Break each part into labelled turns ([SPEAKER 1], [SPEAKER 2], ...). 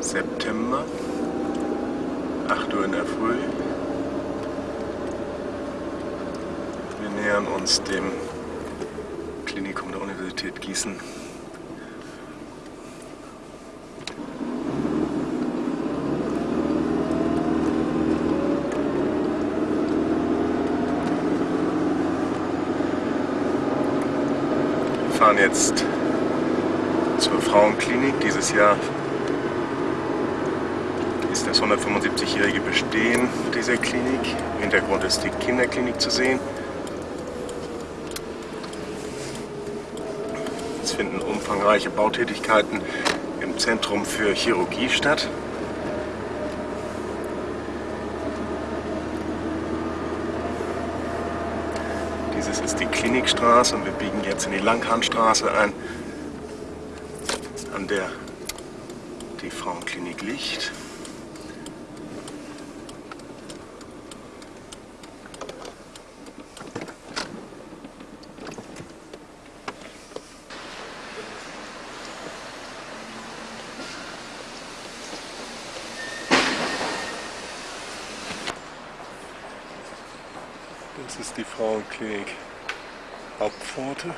[SPEAKER 1] September, 8 Uhr in der Früh. Wir nähern uns dem Klinikum der Universität Gießen. Wir fahren jetzt zur Frauenklinik. Dieses Jahr das 175-jährige Bestehen dieser Klinik. Im Hintergrund ist die Kinderklinik zu sehen. Es finden umfangreiche Bautätigkeiten im Zentrum für Chirurgie statt. Dieses ist die Klinikstraße und wir biegen jetzt in die Langhahnstraße ein, an der die Frauenklinik liegt. Das ist die Frauenklinik Hauptpforte.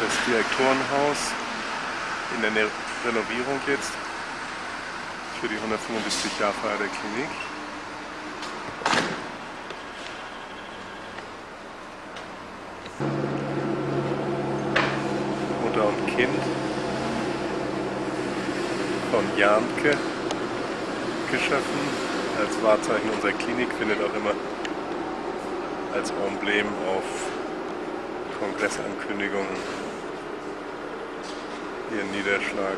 [SPEAKER 1] Das Direktorenhaus in der Renovierung jetzt für die 175 Jahre Feier der Klinik. Mutter und Kind von Janke geschaffen als Wahrzeichen unserer Klinik, findet auch immer als Emblem auf Kongressankündigungen ihren Niederschlag.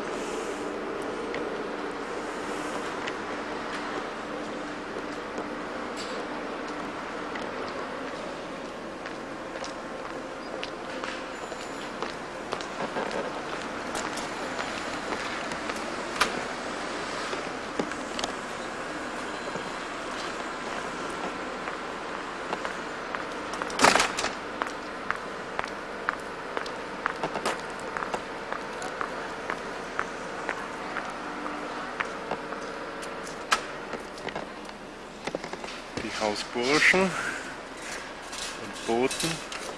[SPEAKER 1] Die Hausburschen und Boten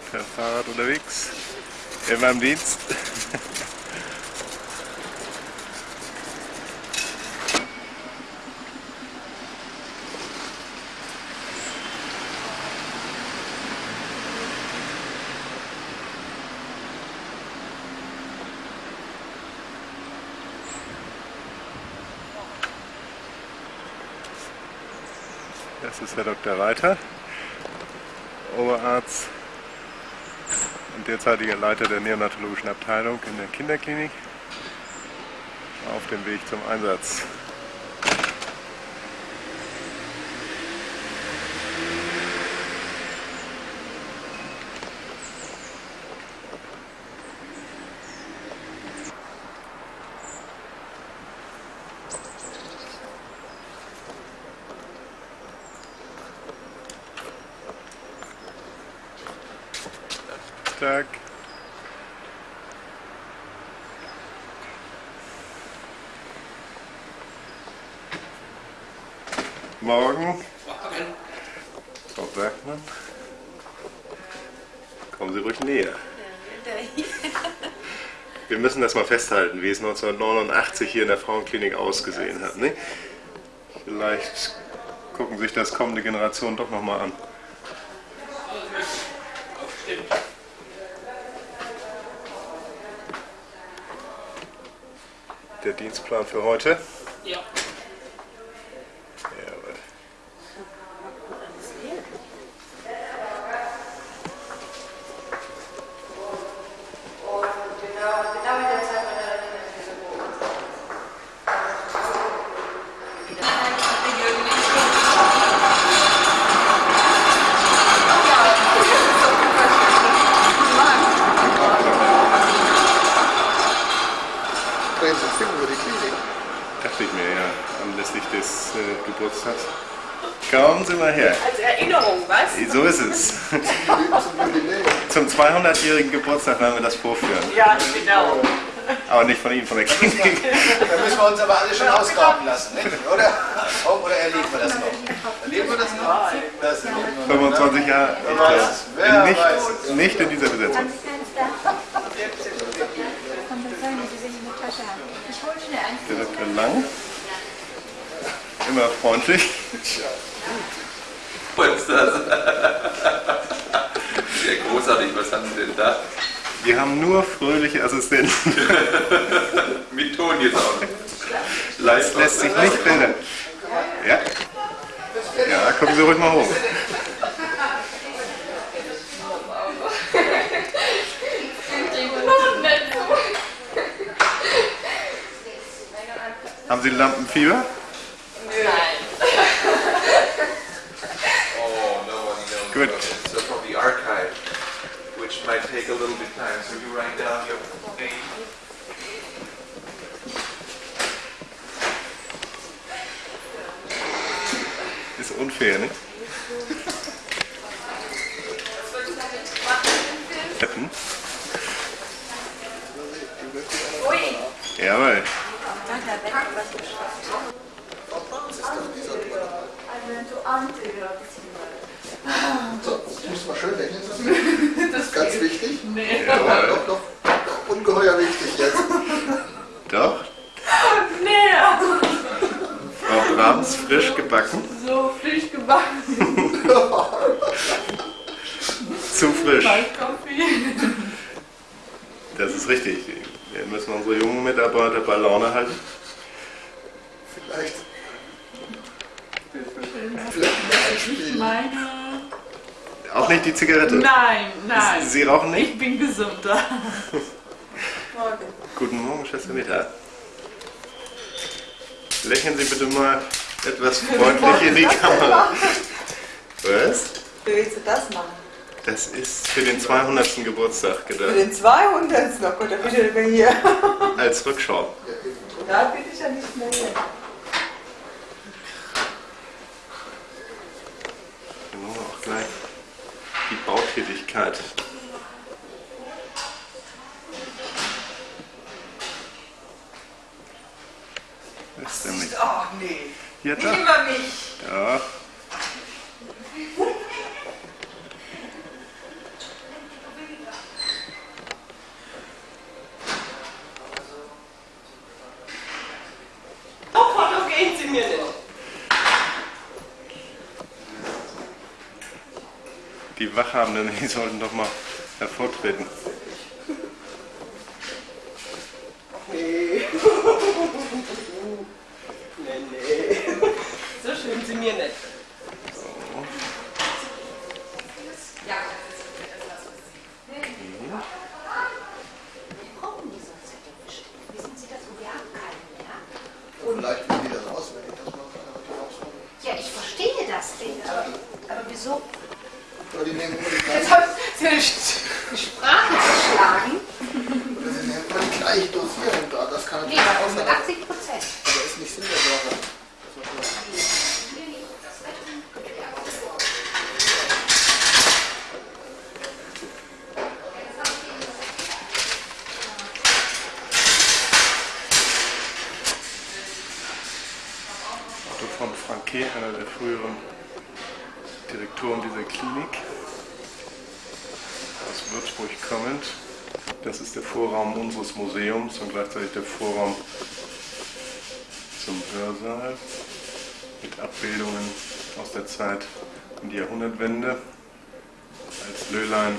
[SPEAKER 1] per Fahrrad unterwegs. Im Dienst. Das ist Herr Dr. Reiter, Oberarzt derzeitiger Leiter der neonatologischen Abteilung in der Kinderklinik auf dem Weg zum Einsatz. Tag. Morgen. Frau Bergmann. Kommen Sie ruhig näher. Wir müssen das mal festhalten, wie es 1989 hier in der Frauenklinik ausgesehen hat. Ne? Vielleicht gucken sich das kommende Generation doch nochmal an. Der Dienstplan für heute. 200-jährigen Geburtstag werden wir das vorführen.
[SPEAKER 2] Ja, genau.
[SPEAKER 1] Aber nicht von Ihnen, von der Klinik.
[SPEAKER 3] Da müssen wir uns aber alle schon ausgraben lassen, nicht? oder? Oh, oder erleben wir das noch? Erleben wir das noch? Das erleben wir noch.
[SPEAKER 1] 25 Jahre. Ich
[SPEAKER 3] Wer
[SPEAKER 1] glaube,
[SPEAKER 3] weiß
[SPEAKER 1] nicht, nicht in dieser Besetzung.
[SPEAKER 4] Der.
[SPEAKER 1] Direktor Lang. Immer freundlich.
[SPEAKER 5] Ist das? Sehr großartig, was haben Sie denn da?
[SPEAKER 1] Wir haben nur fröhliche Assistenten.
[SPEAKER 5] Mit Ton jetzt auch.
[SPEAKER 1] Das
[SPEAKER 5] Live
[SPEAKER 1] lässt sich nicht filtern. Ja. Ja, gucken Sie ruhig mal hoch. Haben Sie Lampenfieber?
[SPEAKER 5] Take a little bit time. So you write down your name.
[SPEAKER 1] Ist unfair, ne? Hätten. Jawohl.
[SPEAKER 3] So, das muss man schön rechnen lassen. Das ist ganz wichtig.
[SPEAKER 1] Jawohl.
[SPEAKER 3] Doch, doch, doch, ungeheuer wichtig jetzt.
[SPEAKER 1] Doch.
[SPEAKER 2] Nee,
[SPEAKER 1] Frau Brahms, frisch gebacken.
[SPEAKER 2] so frisch gebacken.
[SPEAKER 1] Zu frisch. Das ist richtig. Wir müssen unsere jungen Mitarbeiter bei Laune halten.
[SPEAKER 3] Vielleicht. Vielleicht ein Spiel.
[SPEAKER 2] Meine.
[SPEAKER 1] Auch nicht die Zigarette.
[SPEAKER 2] Nein, nein.
[SPEAKER 1] Sie rauchen nicht?
[SPEAKER 2] Ich bin gesunder.
[SPEAKER 1] Guten Morgen, Schwester Meta. Lächeln Sie bitte mal etwas freundlich in die Kamera. Was?
[SPEAKER 6] Wie willst du das machen?
[SPEAKER 1] Das ist für den 200. Geburtstag
[SPEAKER 6] Für
[SPEAKER 1] gedacht.
[SPEAKER 6] den 200. noch Gott, da bitte nicht mehr hier.
[SPEAKER 1] Als Rückschau.
[SPEAKER 6] Da bin ich ja nicht mehr hier.
[SPEAKER 1] Dann machen wir auch gleich die Bautätigkeit. Ist?
[SPEAKER 6] Ach nee.
[SPEAKER 1] Ja,
[SPEAKER 6] Nicht
[SPEAKER 1] doch.
[SPEAKER 6] über mich.
[SPEAKER 1] Ja.
[SPEAKER 2] Oh, Foto gehen Sie mir nicht.
[SPEAKER 1] Die Wachhabenden, die sollten doch mal hervortreten.
[SPEAKER 6] Nee. nee, nee.
[SPEAKER 2] So schön Sie mir nicht.
[SPEAKER 4] Wissen Sie das? Wir haben keinen mehr.
[SPEAKER 3] Vielleicht will die das auswendig, dass man keine heute rauskommt.
[SPEAKER 4] Ja, ich verstehe das nicht, aber, aber wieso?
[SPEAKER 3] Oder die nehmen immer die
[SPEAKER 4] Jetzt
[SPEAKER 3] gleichen.
[SPEAKER 4] haben Sie eine St- die Sprache geschlagen.
[SPEAKER 3] Oder sie nehmen immer die gleichen Dosierung da. Das kann
[SPEAKER 4] Nee,
[SPEAKER 3] natürlich
[SPEAKER 4] bei
[SPEAKER 3] auch
[SPEAKER 4] uns
[SPEAKER 3] sein.
[SPEAKER 4] mit
[SPEAKER 3] Aber
[SPEAKER 4] 80 Prozent.
[SPEAKER 3] das ist nicht Sinn der Sache. Das war klar.
[SPEAKER 1] Otto von Franke, einer der früheren Direktoren dieser Klinik, aus Würzburg kommend. Das ist der Vorraum unseres Museums und gleichzeitig der Vorraum zum Hörsaal mit Abbildungen aus der Zeit um die Jahrhundertwende als Löhlein.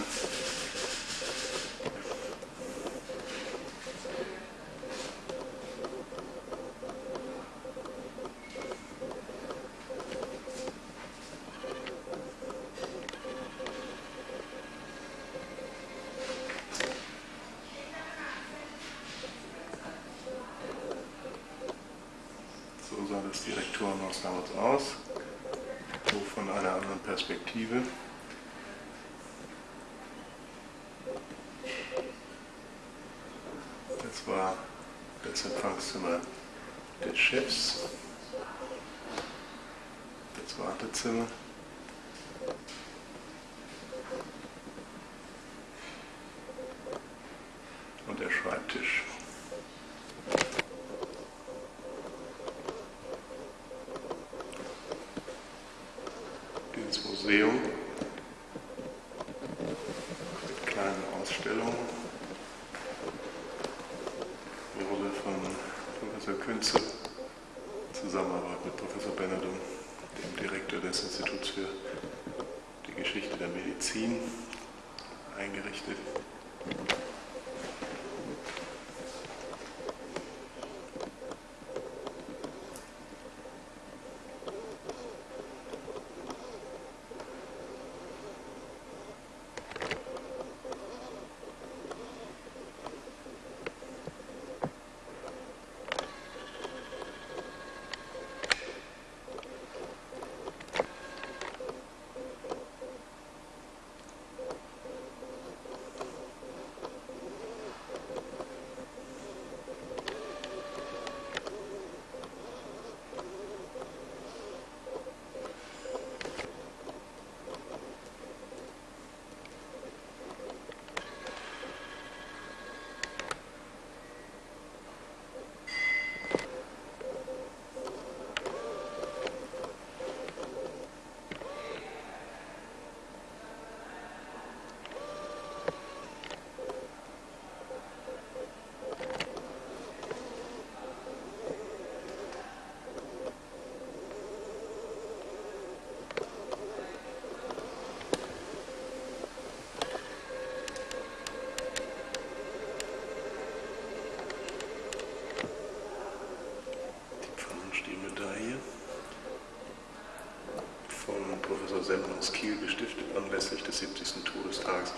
[SPEAKER 1] Professor Semmler aus Kiel gestiftet anlässlich des 70. Todestages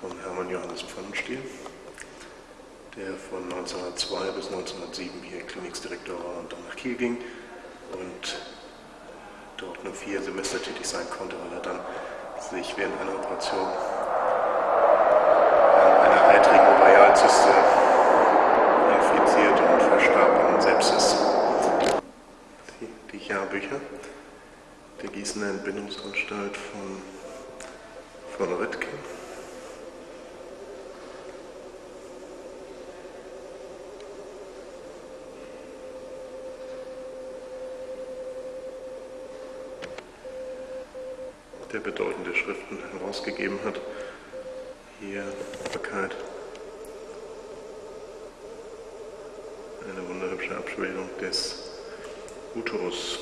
[SPEAKER 1] von Hermann Johannes Pfannenstiel, der von 1902 bis 1907 hier Klinikdirektor war und dann nach Kiel ging und dort nur vier Semester tätig sein konnte, weil er dann sich während einer Operation an einer eitrigen Ovarialzyste infizierte und verstarb an Sepsis. Die Jahrbücher Gießener Entbindungsanstalt von, von Rittke. der bedeutende Schriften herausgegeben hat. Hier Bekannt. Eine wunderhübsche Abbildung des Uterus.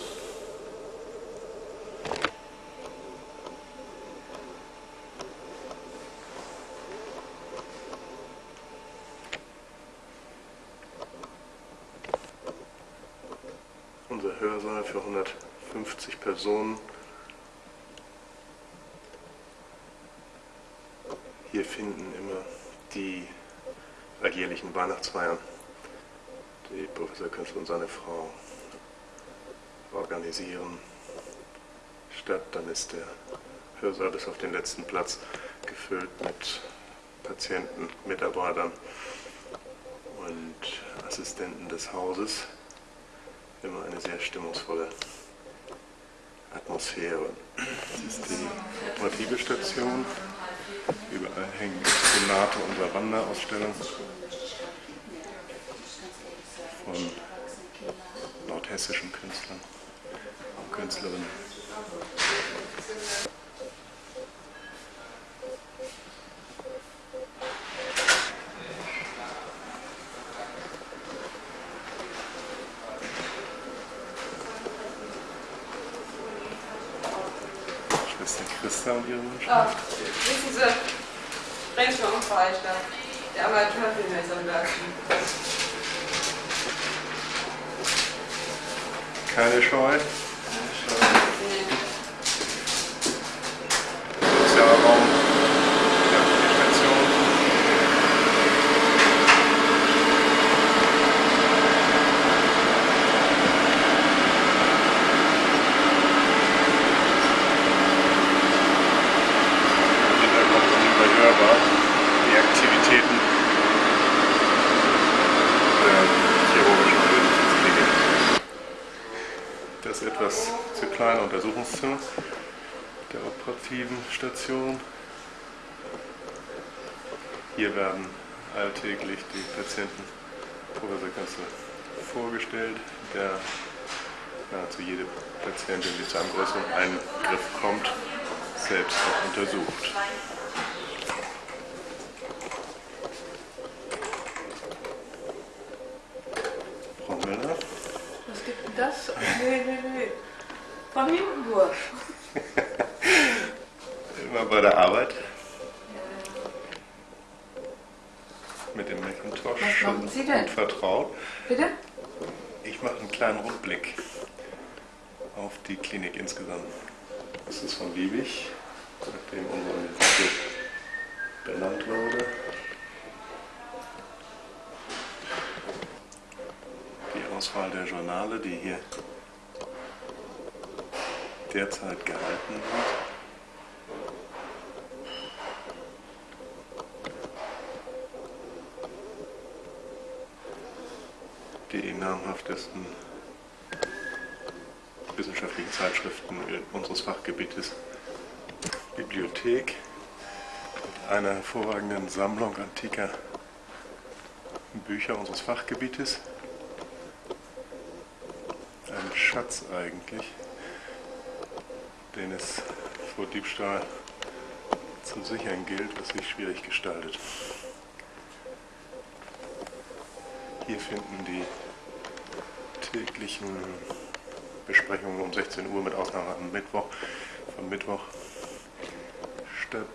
[SPEAKER 1] Unser Hörsaal für 150 Personen. Hier finden immer die alljährlichen Weihnachtsfeiern, die Professor Künstler und seine Frau organisieren, statt. Dann ist der Hörsaal bis auf den letzten Platz gefüllt mit Patienten, Mitarbeitern und Assistenten des Hauses. Immer eine sehr stimmungsvolle Atmosphäre. Das ist die Motivestation. Überall hängen Exponate unserer Wanderausstellung von nordhessischen Künstlern und Künstlerinnen. Schwester Christa und ihre Wünsche.
[SPEAKER 2] Ah, wissen Sie, Renscher und Freistadt, der Amateurfilm ist am Werk.
[SPEAKER 1] Keine Scheu.
[SPEAKER 2] Nee.
[SPEAKER 1] Sozialer Raum. Ja, die Station. Im Hintergrund unüberhörbar die Aktivitäten der Untersuchungszimmer der operativen Station. Hier werden alltäglich die Patienten Professor Kanzler vorgestellt, der nahezu jede Patientin, die zu einem größeren Eingriff kommt, selbst auch untersucht. Frau Müller,
[SPEAKER 6] Was gibt denn das? Nee, nee, nee. Von durch.
[SPEAKER 1] immer bei der Arbeit. Mit dem Macintosh
[SPEAKER 6] Was machen Sie denn?
[SPEAKER 1] gut vertraut.
[SPEAKER 6] Bitte?
[SPEAKER 1] Ich mache einen kleinen Rückblick auf die Klinik insgesamt. Das ist von Liebig, nachdem unsere Universität benannt wurde. Die Auswahl der Journale, die hier derzeit gehalten wird. die namhaftesten wissenschaftlichen Zeitschriften unseres Fachgebietes Bibliothek mit einer hervorragenden Sammlung antiker Bücher unseres Fachgebietes. Ein Schatz eigentlich, den es vor Diebstahl zu sichern gilt, was sich schwierig gestaltet. Hier finden die täglichen Besprechungen um 16 Uhr mit Ausnahme am Mittwoch, von Mittwoch statt.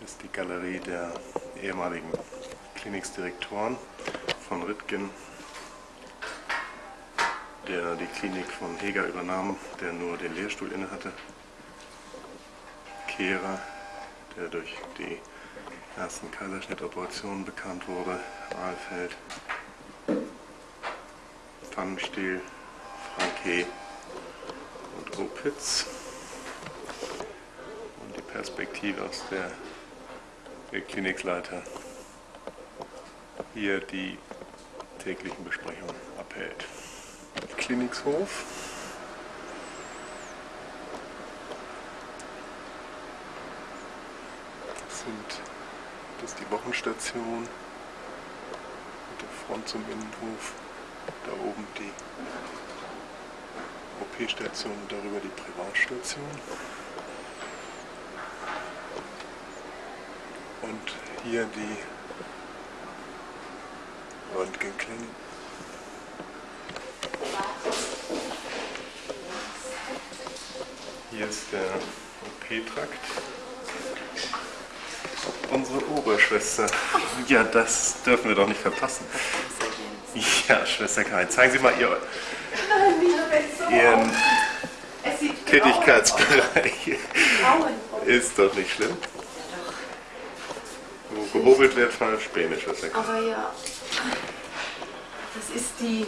[SPEAKER 1] Das ist die Galerie der ehemaligen Kliniksdirektoren von Rittgen, der die Klinik von Heger übernahm, der nur den Lehrstuhl innehatte. Kehrer, der durch die ersten Kaiserschnittoperationen bekannt wurde, Ahlfeld, Pfannenstiel, Franke und Opitz. Und die Perspektive, aus der der Klinikleiter hier die täglichen Besprechungen abhält. Klinikshof. Das sind das ist die Wochenstation mit der Front zum Innenhof. Da oben die OP-Station und darüber die Privatstation. Und hier die Röntgenklinik. Ist der OP-Trakt. Unsere Oberschwester. Ja, das dürfen wir doch nicht verpassen. Ja, Schwester Karin, zeigen Sie mal Ihr, Ihren Tätigkeitsbereich. Ist doch nicht schlimm. Wo gehobelt wird, falsch Späne, Schwester Karin.
[SPEAKER 7] Aber ja, das ist die,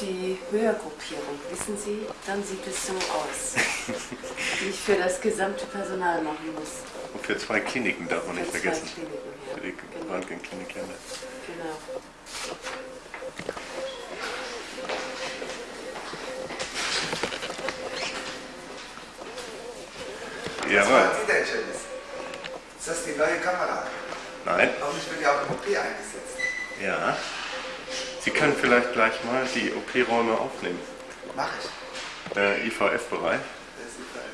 [SPEAKER 7] die Höhergruppierung. Wissen Sie, dann sieht es so aus. Die ich für das gesamte Personal machen muss.
[SPEAKER 1] Und für zwei Kliniken darf man nicht
[SPEAKER 7] Für zwei
[SPEAKER 1] vergessen.
[SPEAKER 7] Kliniken, ja.
[SPEAKER 1] Für die
[SPEAKER 7] Genau.
[SPEAKER 1] Röntgenklinik ja.
[SPEAKER 7] Genau.
[SPEAKER 3] Das
[SPEAKER 1] Jawohl.
[SPEAKER 3] Ist das die neue Kamera?
[SPEAKER 1] Nein?
[SPEAKER 3] Hoffentlich wird die auch im OP eingesetzt.
[SPEAKER 1] Ja. Sie können vielleicht gleich mal die OP-Räume aufnehmen.
[SPEAKER 3] Mach ich.
[SPEAKER 1] Äh, IVF-Bereich.
[SPEAKER 3] Das ist Frage.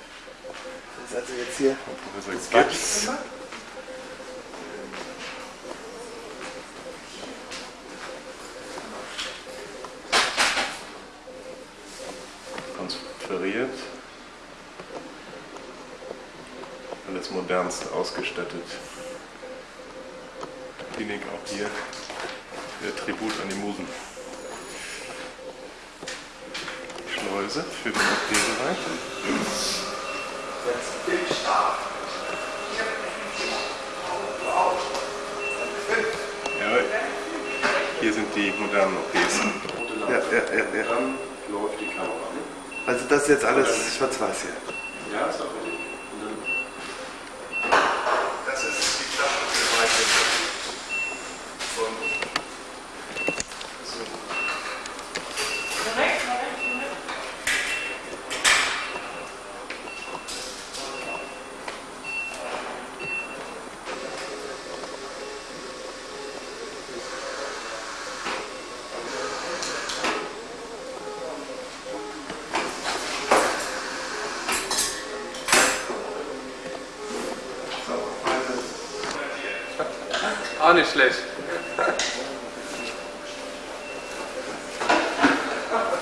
[SPEAKER 3] Das ist also jetzt hier
[SPEAKER 1] Professor Gibbs. Konferiert. Alles modernst ausgestattet. Klinik auch hier. Der Tribut an die Musen. Schleuse für den OP-Bereich.
[SPEAKER 3] Jetzt Bildstab.
[SPEAKER 1] Hier sind die modernen OPs.
[SPEAKER 3] Ja, ja, ja, ja.
[SPEAKER 1] Dann läuft die Kamera. ne?
[SPEAKER 3] Also das ist jetzt alles schwarz-weiß hier.
[SPEAKER 1] Ja, ist auch richtig. Das ist die Klappe von
[SPEAKER 8] Auch nicht schlecht.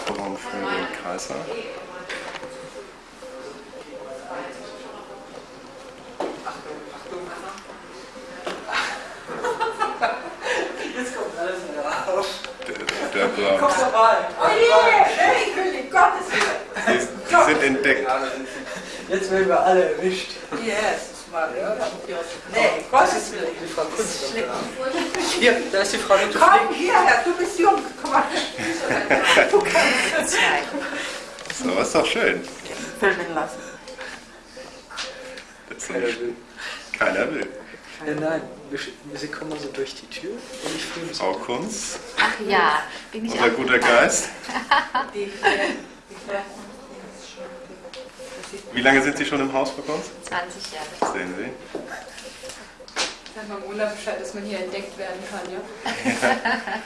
[SPEAKER 1] Vorraum für den Kaiser.
[SPEAKER 9] Jetzt kommt alles wieder raus.
[SPEAKER 1] Der, der Brauch.
[SPEAKER 9] vorbei.
[SPEAKER 10] Oh je, hey, König, Gottes Willen.
[SPEAKER 1] Sie, Sie sind entdeckt.
[SPEAKER 9] Jetzt werden wir alle erwischt.
[SPEAKER 10] Yes, mal.
[SPEAKER 9] Ja.
[SPEAKER 10] Nee, Gottes Willen.
[SPEAKER 9] Die Frau Kunz ist Hier, da ist die Frau Luther
[SPEAKER 10] Komm hierher, du bist jung. Komm mal. Du kannst
[SPEAKER 1] So, ist doch schön.
[SPEAKER 10] filmen lassen.
[SPEAKER 1] Das ist nicht schön. Keiner will.
[SPEAKER 9] Ja, nein, wir, sie kommen so durch die Tür und ich filme
[SPEAKER 1] Frau Kunz,
[SPEAKER 7] Ach ja, bin ich
[SPEAKER 1] unser
[SPEAKER 7] auch
[SPEAKER 1] guter Geist. Wie lange sind Sie schon im Haus, Frau Kunz?
[SPEAKER 7] 20 Jahre.
[SPEAKER 1] Sehen Sie.
[SPEAKER 10] Sag mal Mona Bescheid, dass man hier entdeckt werden kann, ja?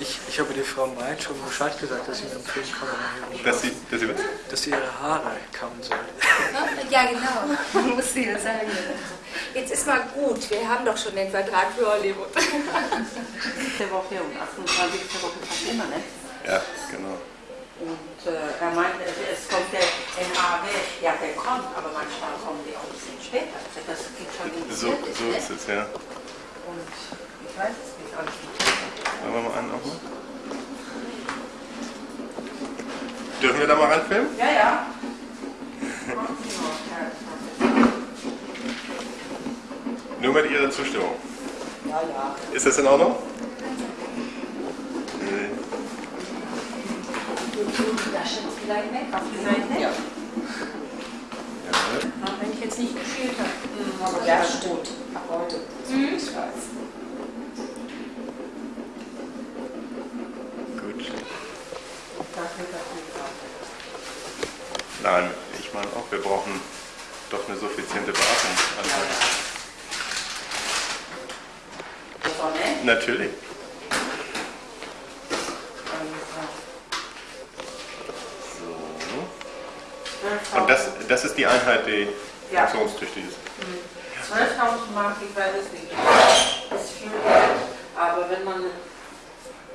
[SPEAKER 9] Ich, ich habe der Frau Meid schon Bescheid gesagt, dass sie mit dem Film kommen,
[SPEAKER 1] Dass Sie, dass Sie was?
[SPEAKER 9] dass sie ihre Haare kauen soll.
[SPEAKER 7] Ja, genau. Muss sie ja sagen.
[SPEAKER 11] Jetzt ist mal gut, wir haben doch schon den Vertrag für Hollywood.
[SPEAKER 12] nächste Woche und 28. Woche fast immer, ne?
[SPEAKER 1] Ja, genau.
[SPEAKER 12] Und äh, er meint, es, kommt der NAW, ja, der kommt, aber manchmal kommen die auch ein bisschen später. Also Das geht schon
[SPEAKER 1] So,
[SPEAKER 12] Vierte,
[SPEAKER 1] so ist es, ja.
[SPEAKER 12] Und ich weiß es nicht, alles nicht.
[SPEAKER 1] Machen wir mal einen auch mal. Dürfen wir da mal reinfilmen?
[SPEAKER 12] Ja, ja.
[SPEAKER 1] Nur mit Ihrer Zustimmung.
[SPEAKER 12] Ja, ja.
[SPEAKER 1] Ist das in Ordnung? Nee.
[SPEAKER 12] Auf die Seite? Ja.
[SPEAKER 1] Ja,
[SPEAKER 12] Wenn ich jetzt nicht gespielt habe. Aber ja, gut. Ab heute. Ich weiß.
[SPEAKER 1] gut. Nein, ich meine auch, wir brauchen doch eine suffiziente Beatmung. Also,
[SPEAKER 12] nett.
[SPEAKER 1] natürlich. So. Und das, das ist die Einheit, die
[SPEAKER 12] Ja.
[SPEAKER 1] funktionstüchtig ist.
[SPEAKER 12] 12.000 Mark, ich weiß es nicht. Das ist viel Geld. Aber wenn man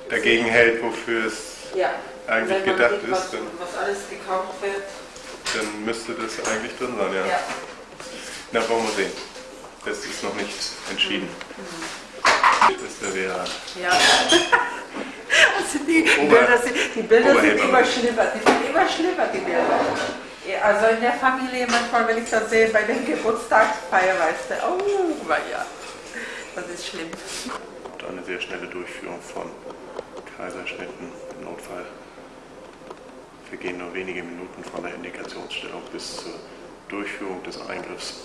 [SPEAKER 1] Dagegen hält, wofür es
[SPEAKER 12] ja,
[SPEAKER 1] eigentlich gedacht
[SPEAKER 12] sieht,
[SPEAKER 1] ist, dann,
[SPEAKER 12] was alles gekauft wird,
[SPEAKER 1] dann müsste das eigentlich drin sein, ja.
[SPEAKER 12] ja.
[SPEAKER 1] Na, wollen wir sehen. Das ist noch nicht entschieden. Das wäre
[SPEAKER 12] Ja. Also die
[SPEAKER 1] Ober-
[SPEAKER 12] Bilder sind, die Bilder sind immer schlimmer, die sind immer schlimmer, die Bilder. Ja, Also in der Familie manchmal, wenn ich das sehe, bei den Geburtstagsfeier, weißt du, oh, ja, das ist schlimm.
[SPEAKER 1] und eine sehr schnelle Durchführung von Kaiserschnitten im Notfall. Vergehen nur wenige Minuten von der Indikationsstellung bis zur Durchführung des Eingriffs.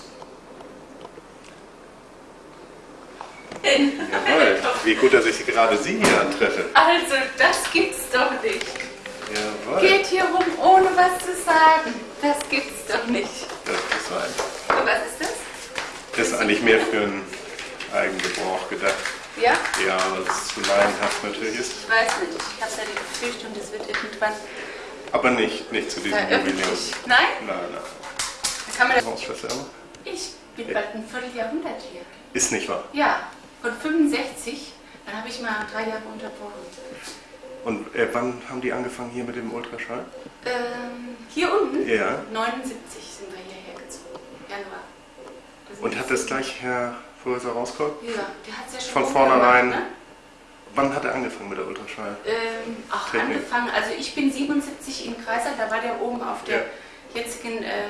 [SPEAKER 1] Jawohl, wie gut, dass ich gerade Sie hier antreffe.
[SPEAKER 7] Also, das gibt's doch nicht.
[SPEAKER 1] Jawohl,
[SPEAKER 7] Geht hier rum, ohne was zu sagen. Das gibt's doch nicht.
[SPEAKER 1] das ist ein.
[SPEAKER 7] Und was ist das?
[SPEAKER 1] Das ist eigentlich mehr für einen Eigengebrauch gedacht.
[SPEAKER 7] Ja?
[SPEAKER 1] Ja, weil es zu laienhaft natürlich ist.
[SPEAKER 7] Ich weiß nicht. Ich habe ja die Befürchtung, das wird irgendwann
[SPEAKER 1] Aber nicht, nicht zu diesem Jubiläum.
[SPEAKER 7] veröffentlicht. Nein?
[SPEAKER 1] Nein, nein.
[SPEAKER 7] Kann man das ich bin bald ein Vierteljahrhundert hier.
[SPEAKER 1] Ist nicht wahr.
[SPEAKER 7] Ja, von 65. Dann habe ich mal drei Jahre unterbrochen.
[SPEAKER 1] Und äh, wann haben die angefangen hier mit dem Ultraschall?
[SPEAKER 7] Ähm, hier unten?
[SPEAKER 1] Ja.
[SPEAKER 7] 79 sind wir hierher gezogen. Januar. Das
[SPEAKER 1] Und hat das gleich Herr Professor rausgeholt?
[SPEAKER 7] Ja, der hat es ja schon
[SPEAKER 1] Von vornherein-
[SPEAKER 7] gemacht, ne?
[SPEAKER 1] Wann hat er angefangen mit der Ultraschall?
[SPEAKER 7] Ähm, auch
[SPEAKER 1] Technik.
[SPEAKER 7] angefangen, also ich bin 77 in Kreisal, da war der oben auf der
[SPEAKER 1] Ja.
[SPEAKER 7] jetzigen äh,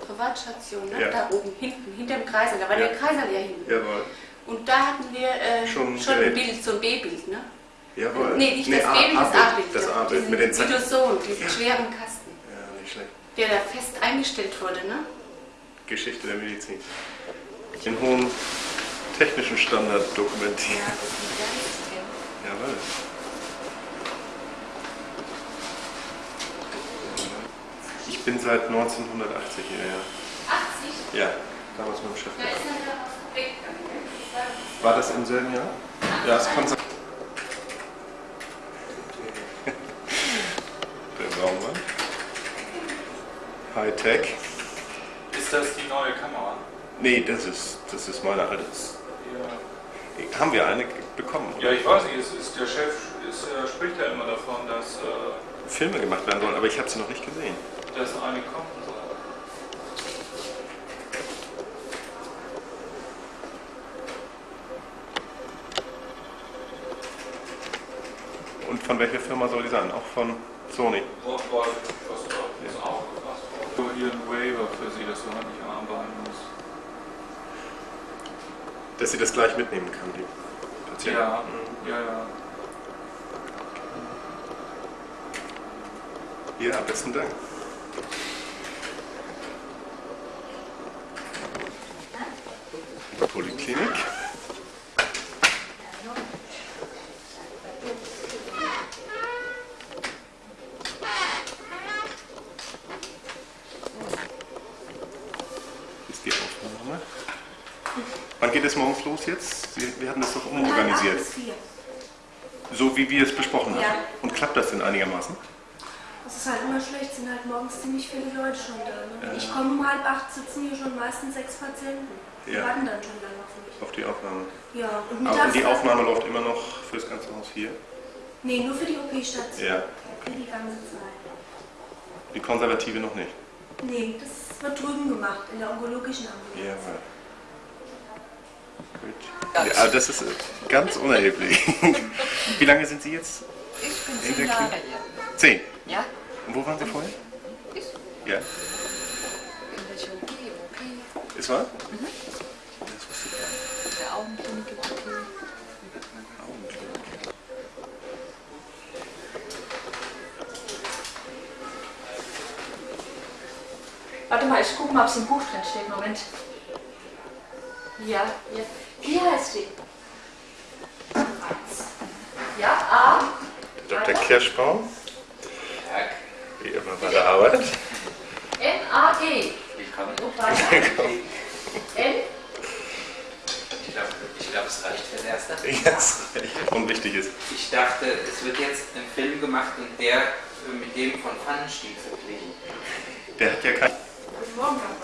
[SPEAKER 7] Privatstation, ne?
[SPEAKER 1] Ja.
[SPEAKER 7] da oben hinten, hinterm Kreisal, da war
[SPEAKER 1] Ja.
[SPEAKER 7] der Kreisal ja hinten.
[SPEAKER 1] Jawohl.
[SPEAKER 7] Und da hatten wir äh,
[SPEAKER 1] Schon
[SPEAKER 7] schon,
[SPEAKER 1] ein.
[SPEAKER 7] Bild, so ein B-Bild, ne?
[SPEAKER 1] Jawohl.
[SPEAKER 7] Nee, nicht das
[SPEAKER 1] A-
[SPEAKER 7] B-Bild, das A-Bild.
[SPEAKER 1] Das
[SPEAKER 7] ja. Diesen
[SPEAKER 1] mit den Zeichen.
[SPEAKER 7] Videoson, diesen schweren Kasten,
[SPEAKER 1] Ja, nicht schlecht.
[SPEAKER 7] der da fest eingestellt wurde, ne?
[SPEAKER 1] Geschichte der Medizin. Den hohen technischen Standard dokumentieren.
[SPEAKER 7] Ja, das ist ein System.
[SPEAKER 1] Jawohl. Ich bin seit 1980 hierher.
[SPEAKER 7] 80,
[SPEAKER 1] Ja, damals mit dem Chef.
[SPEAKER 7] da ist er da?
[SPEAKER 1] War das im selben Jahr? Ja, es kann sein. Raummann. Hightech.
[SPEAKER 8] Ist das die neue Kamera?
[SPEAKER 1] Nee, das ist, das ist meine alte.
[SPEAKER 8] Ja.
[SPEAKER 1] Haben wir eine bekommen?
[SPEAKER 8] Ja, ich weiß nicht, es ist, der Chef ist, äh, spricht ja immer davon, dass, äh,
[SPEAKER 1] Filme gemacht werden sollen, aber ich habe sie noch nicht gesehen.
[SPEAKER 8] dass eine kommen soll.
[SPEAKER 1] Und von welcher Firma soll die sein? Auch von Sony.
[SPEAKER 8] Nur hier ein Waiver für Sie, dass du halt nicht arbeiten musst.
[SPEAKER 1] Dass sie das gleich mitnehmen kann, die Patienten.
[SPEAKER 8] Ja, ja, ja.
[SPEAKER 1] Ja, besten Dank. Poliklinik. Hier ist die Aufnahme. Wann geht es morgens los jetzt? Sie- Wir hatten das doch umorganisiert. So wie wir es besprochen haben.
[SPEAKER 4] Ja.
[SPEAKER 1] Und klappt das denn einigermaßen?
[SPEAKER 4] Es ist halt immer schlecht, sind halt morgens ziemlich viele Leute schon da. Ne? Ich komme um halb acht, sitzen hier schon meistens sechs Patienten. Die
[SPEAKER 1] Ja.
[SPEAKER 4] warten dann schon lange auf mich.
[SPEAKER 1] Auf die Aufnahme.
[SPEAKER 4] Ja, und
[SPEAKER 1] Aber
[SPEAKER 4] mittags...
[SPEAKER 1] die Aufnahme läuft immer noch für das ganze Haus hier?
[SPEAKER 4] Nee, nur für die OP-Station.
[SPEAKER 1] Ja.
[SPEAKER 4] Für die ganze Zeit.
[SPEAKER 1] Die Konservative noch nicht.
[SPEAKER 4] Nee, das wird drüben gemacht, in der onkologischen Ambulanz.
[SPEAKER 1] Ja, Gut. Ja, das ist ganz unerheblich. Wie lange sind Sie jetzt?
[SPEAKER 13] Ich bin
[SPEAKER 1] In
[SPEAKER 13] zehn
[SPEAKER 1] der Klinik? Zehn.
[SPEAKER 13] Ja,
[SPEAKER 1] Und wo waren Sie vorher?
[SPEAKER 13] ich
[SPEAKER 1] Ja.
[SPEAKER 13] in der Chirurgie, OP,
[SPEAKER 1] Ist wahr?
[SPEAKER 13] Mhm.
[SPEAKER 1] Das wusste ich gar nicht.
[SPEAKER 13] der Augenklinik im OP.
[SPEAKER 1] Augenklinik.
[SPEAKER 13] Warte mal, ich gucke mal, ob es im Buch drin steht. Moment. Ja, ja. Heißt die? Ja, A.
[SPEAKER 1] Dr. Kirschbaum. Wie immer bei der Arbeit.
[SPEAKER 3] Willkommen.
[SPEAKER 13] N.
[SPEAKER 14] Ich glaube, ich glaub, es reicht fürs Erste.
[SPEAKER 1] Yes. Und wichtig ist.
[SPEAKER 14] Ich dachte, es wird jetzt ein Film gemacht und der mit dem von Pfannenstiel verglichen.
[SPEAKER 1] Der hat ja kein.
[SPEAKER 13] Guten Morgen, Herr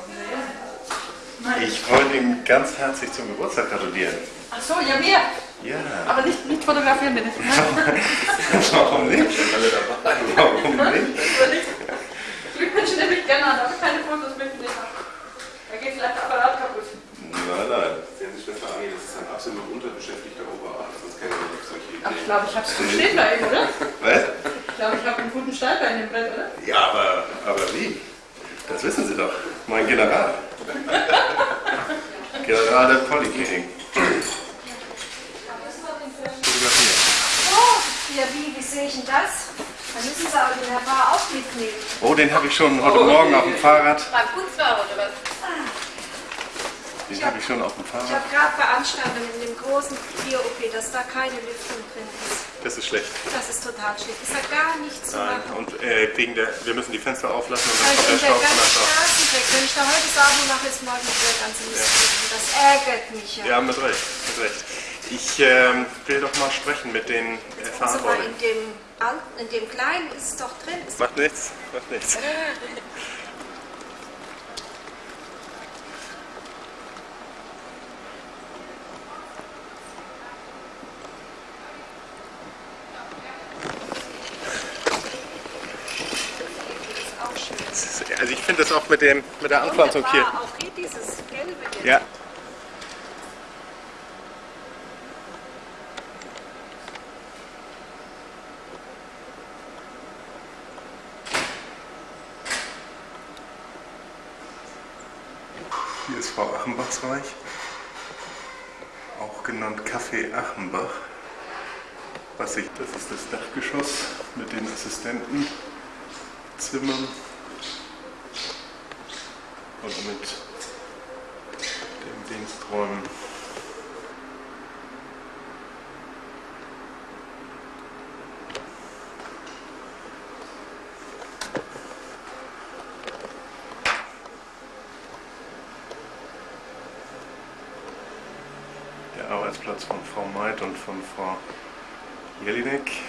[SPEAKER 1] Ich wollte ihm ganz herzlich zum Geburtstag gratulieren.
[SPEAKER 13] Ach so, ja, mir.
[SPEAKER 1] Ja.
[SPEAKER 13] Aber nicht, nicht fotografieren, bitte.
[SPEAKER 1] Warum nicht? Alle dabei. Warum nicht?
[SPEAKER 13] Glückwünsche nehme ich gerne an, aber keine Fotos mit mir. Da geht vielleicht der Apparat kaputt.
[SPEAKER 1] Nein, nein.
[SPEAKER 15] Sehen Sie, Schwester Annie, das ist ein absolut unterbeschäftigter Oberarzt. Das kennen wir nicht solche
[SPEAKER 13] Ach, ich glaube, ich habe es gut stehen bei ihm, oder?
[SPEAKER 1] Was?
[SPEAKER 13] Ich glaube, ich habe einen guten Stall bei in dem Brett, oder?
[SPEAKER 1] Ja, aber, aber wie? Das wissen Sie doch. Mein General. General der Polyklinik. Fotografieren.
[SPEAKER 4] Oh, ja wie, wie sehe ich denn das? Dann müssen Sie aber den Herr Paar auch mitnehmen.
[SPEAKER 1] Oh, den habe ich schon heute Morgen auf dem Fahrrad.
[SPEAKER 13] Beim Putzfahrer oder was?
[SPEAKER 1] Den habe ich schon auf dem
[SPEAKER 4] Ich
[SPEAKER 1] Fahrrad.
[SPEAKER 4] habe gerade beanstandet in dem großen Tier-OP, dass da keine Lüftung drin ist.
[SPEAKER 1] Das ist schlecht.
[SPEAKER 4] Das ist total schlecht. Ist da gar nichts zu
[SPEAKER 1] Nein.
[SPEAKER 4] machen.
[SPEAKER 1] Und äh, wegen der, wir müssen die Fenster auflassen und dann
[SPEAKER 4] Also
[SPEAKER 1] kommt der
[SPEAKER 4] der
[SPEAKER 1] Staub von
[SPEAKER 4] ganze
[SPEAKER 1] der Staub.
[SPEAKER 4] Straßen weg. Wenn ich da heute Sabo mache, ist morgen wieder der ganze Mist drin. Das ärgert mich ja.
[SPEAKER 1] Ja, mit Recht. Mit Recht. Ich ähm, will doch mal sprechen mit den äh,
[SPEAKER 4] also
[SPEAKER 1] Verantwortlichen.
[SPEAKER 4] in dem, in dem Kleinen ist es doch drin.
[SPEAKER 1] Macht nichts, macht nichts.
[SPEAKER 4] auch schön.
[SPEAKER 1] Das ist- Also ich finde das auch mit, dem, mit der Anpflanzung hier.
[SPEAKER 4] Auch hier dieses Gelbe jetzt.
[SPEAKER 1] Ja. Hier ist Frau Achenbachs Reich, auch genannt Café Achenbach. Was ich, das ist das Dachgeschoss mit den Assistentenzimmern und mit den Diensträumen. Der Arbeitsplatz von Frau Meid und von Frau Jelinek.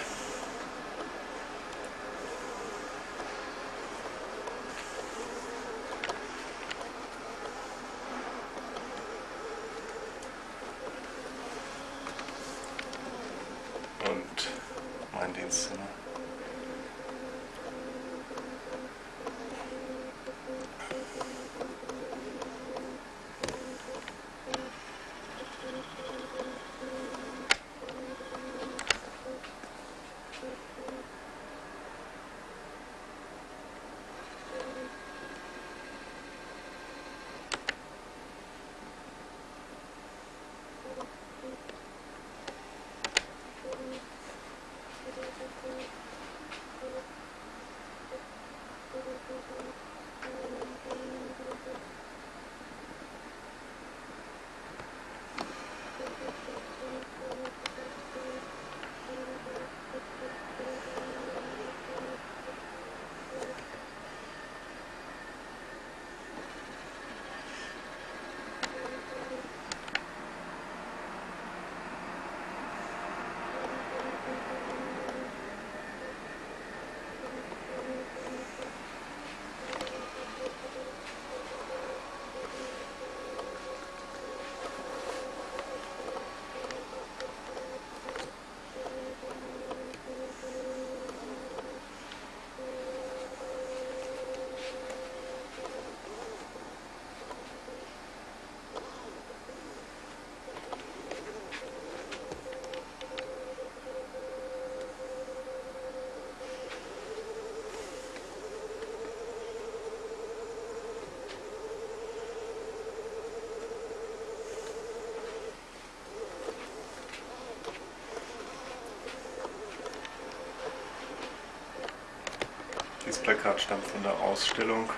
[SPEAKER 1] Plakat stammt von der Ausstellung,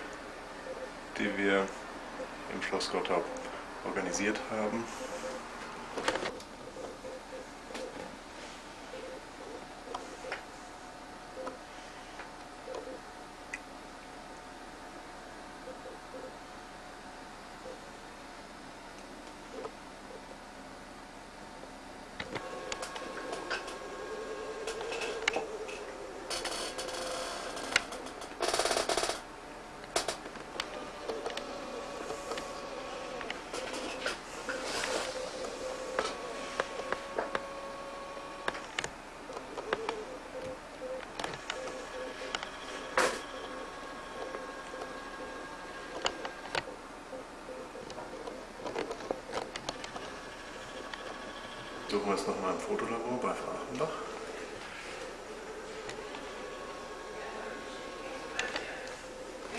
[SPEAKER 1] die wir im Schloss Gottorp organisiert haben. Suchen wir es nochmal im Fotolabor bei Frau Achenbach.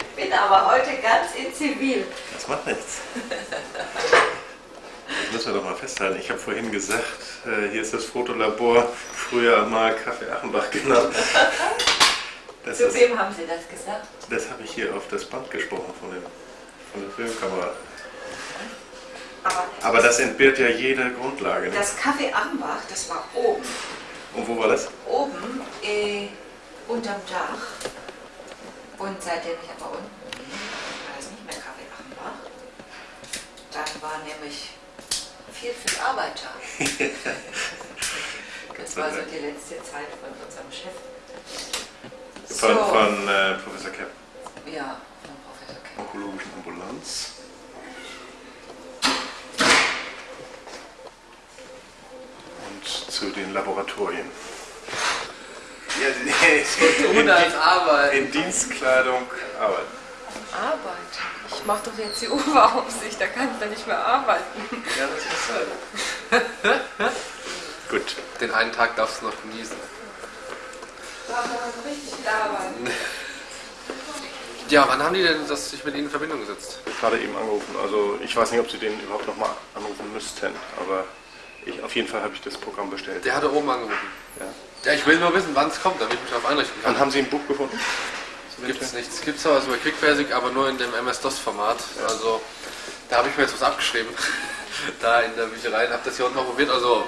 [SPEAKER 12] Ich bin aber heute ganz in Zivil.
[SPEAKER 1] Das macht nichts. Das müssen wir doch mal festhalten. Ich habe vorhin gesagt, äh, hier ist das Fotolabor, früher mal Kaffee Achenbach genannt. Das,
[SPEAKER 12] Zu
[SPEAKER 1] ist,
[SPEAKER 12] wem haben Sie das gesagt?
[SPEAKER 1] das habe ich hier auf das Band gesprochen von, dem, von der Filmkamera.
[SPEAKER 12] Aber
[SPEAKER 1] das entbehrt ja jeder Grundlage. Ne?
[SPEAKER 12] das Café Ambach, das war oben.
[SPEAKER 1] Und wo war das?
[SPEAKER 12] Oben äh, unterm Dach. Und seitdem ich aber unten bin, war es nicht mehr Café Ambach. Dann war nämlich viel, viel Arbeit da. Das war so die letzte Zeit von unserem Chef.
[SPEAKER 1] Von,
[SPEAKER 12] So.
[SPEAKER 1] von äh, Professor Kepp.
[SPEAKER 12] Ja, von Professor Kepp.
[SPEAKER 1] Onkologischen Ambulanz. Und zu den Laboratorien. Ja, in,
[SPEAKER 7] als Arbeit.
[SPEAKER 1] in Dienstkleidung arbeiten.
[SPEAKER 13] Arbeit. Ich mache doch jetzt die Oberaufsicht, da kann ich dann nicht mehr arbeiten.
[SPEAKER 1] Ja, das ist halt. Gut.
[SPEAKER 16] Den einen Tag darfst du noch genießen.
[SPEAKER 13] Da kann man richtig viel arbeiten.
[SPEAKER 16] Ja, wann haben die denn das sich mit Ihnen in Verbindung gesetzt?
[SPEAKER 1] Gerade eben angerufen. Also ich weiß nicht, ob Sie den überhaupt nochmal anrufen müssten, aber ich, auf jeden Fall habe ich das Programm bestellt.
[SPEAKER 16] Der hatte oben angerufen.
[SPEAKER 1] Ja.
[SPEAKER 16] Ja, ich will nur wissen, wann es kommt, damit ich mich darauf einrichten kann.
[SPEAKER 1] Dann haben Sie ein Buch gefunden?
[SPEAKER 16] Gibt es nichts. Gibt es was über QuickBasic, aber nur in dem MS-DOS-Format. Also da habe ich mir jetzt was abgeschrieben. da in der Bücherei. Habe das hier unten mal probiert. Also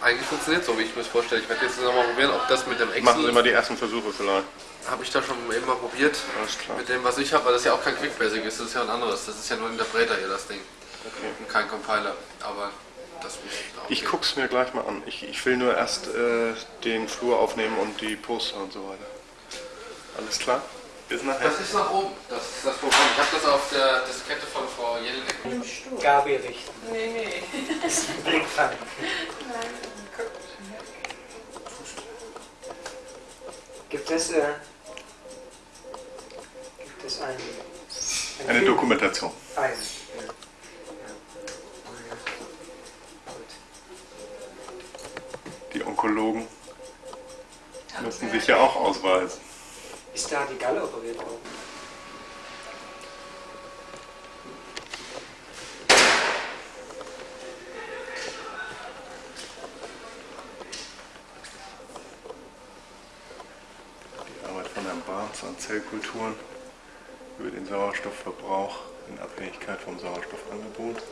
[SPEAKER 16] eigentlich funktioniert so, wie ich mir das vorstelle. Ich werde jetzt noch mal probieren, ob das mit dem Excel...
[SPEAKER 1] Machen Sie mal die ersten Versuche vielleicht.
[SPEAKER 16] Habe ich da schon eben mal probiert. Mit dem, was ich habe, weil das ja auch kein QuickBasic ist. Das ist ja ein anderes. Das ist ja nur ein Interpreter hier, das Ding. Und kein Compiler. Aber
[SPEAKER 1] Ich es mir gleich mal an. Ich, ich will nur erst äh, den Flur aufnehmen und die Poster und so weiter. Alles klar? Bis nachher.
[SPEAKER 16] Das ist nach oben, das ist das Programm. Ich habe das auf der Diskette von Frau Jelinek.
[SPEAKER 17] Gabi richten.
[SPEAKER 13] Nee, nee.
[SPEAKER 17] Das ist ein Blickfang.
[SPEAKER 13] Nein, guck.
[SPEAKER 17] Gibt es, äh, gibt es ein, ein
[SPEAKER 1] Eine
[SPEAKER 17] Film?
[SPEAKER 1] Dokumentation.
[SPEAKER 17] Ein.
[SPEAKER 1] Die Onkologen müssen sich ja auch ausweisen.
[SPEAKER 17] Ist da die Galle operiert worden?
[SPEAKER 1] Die Arbeit von Herrn Barnes an Zellkulturen über den Sauerstoffverbrauch in Abhängigkeit vom Sauerstoffangebot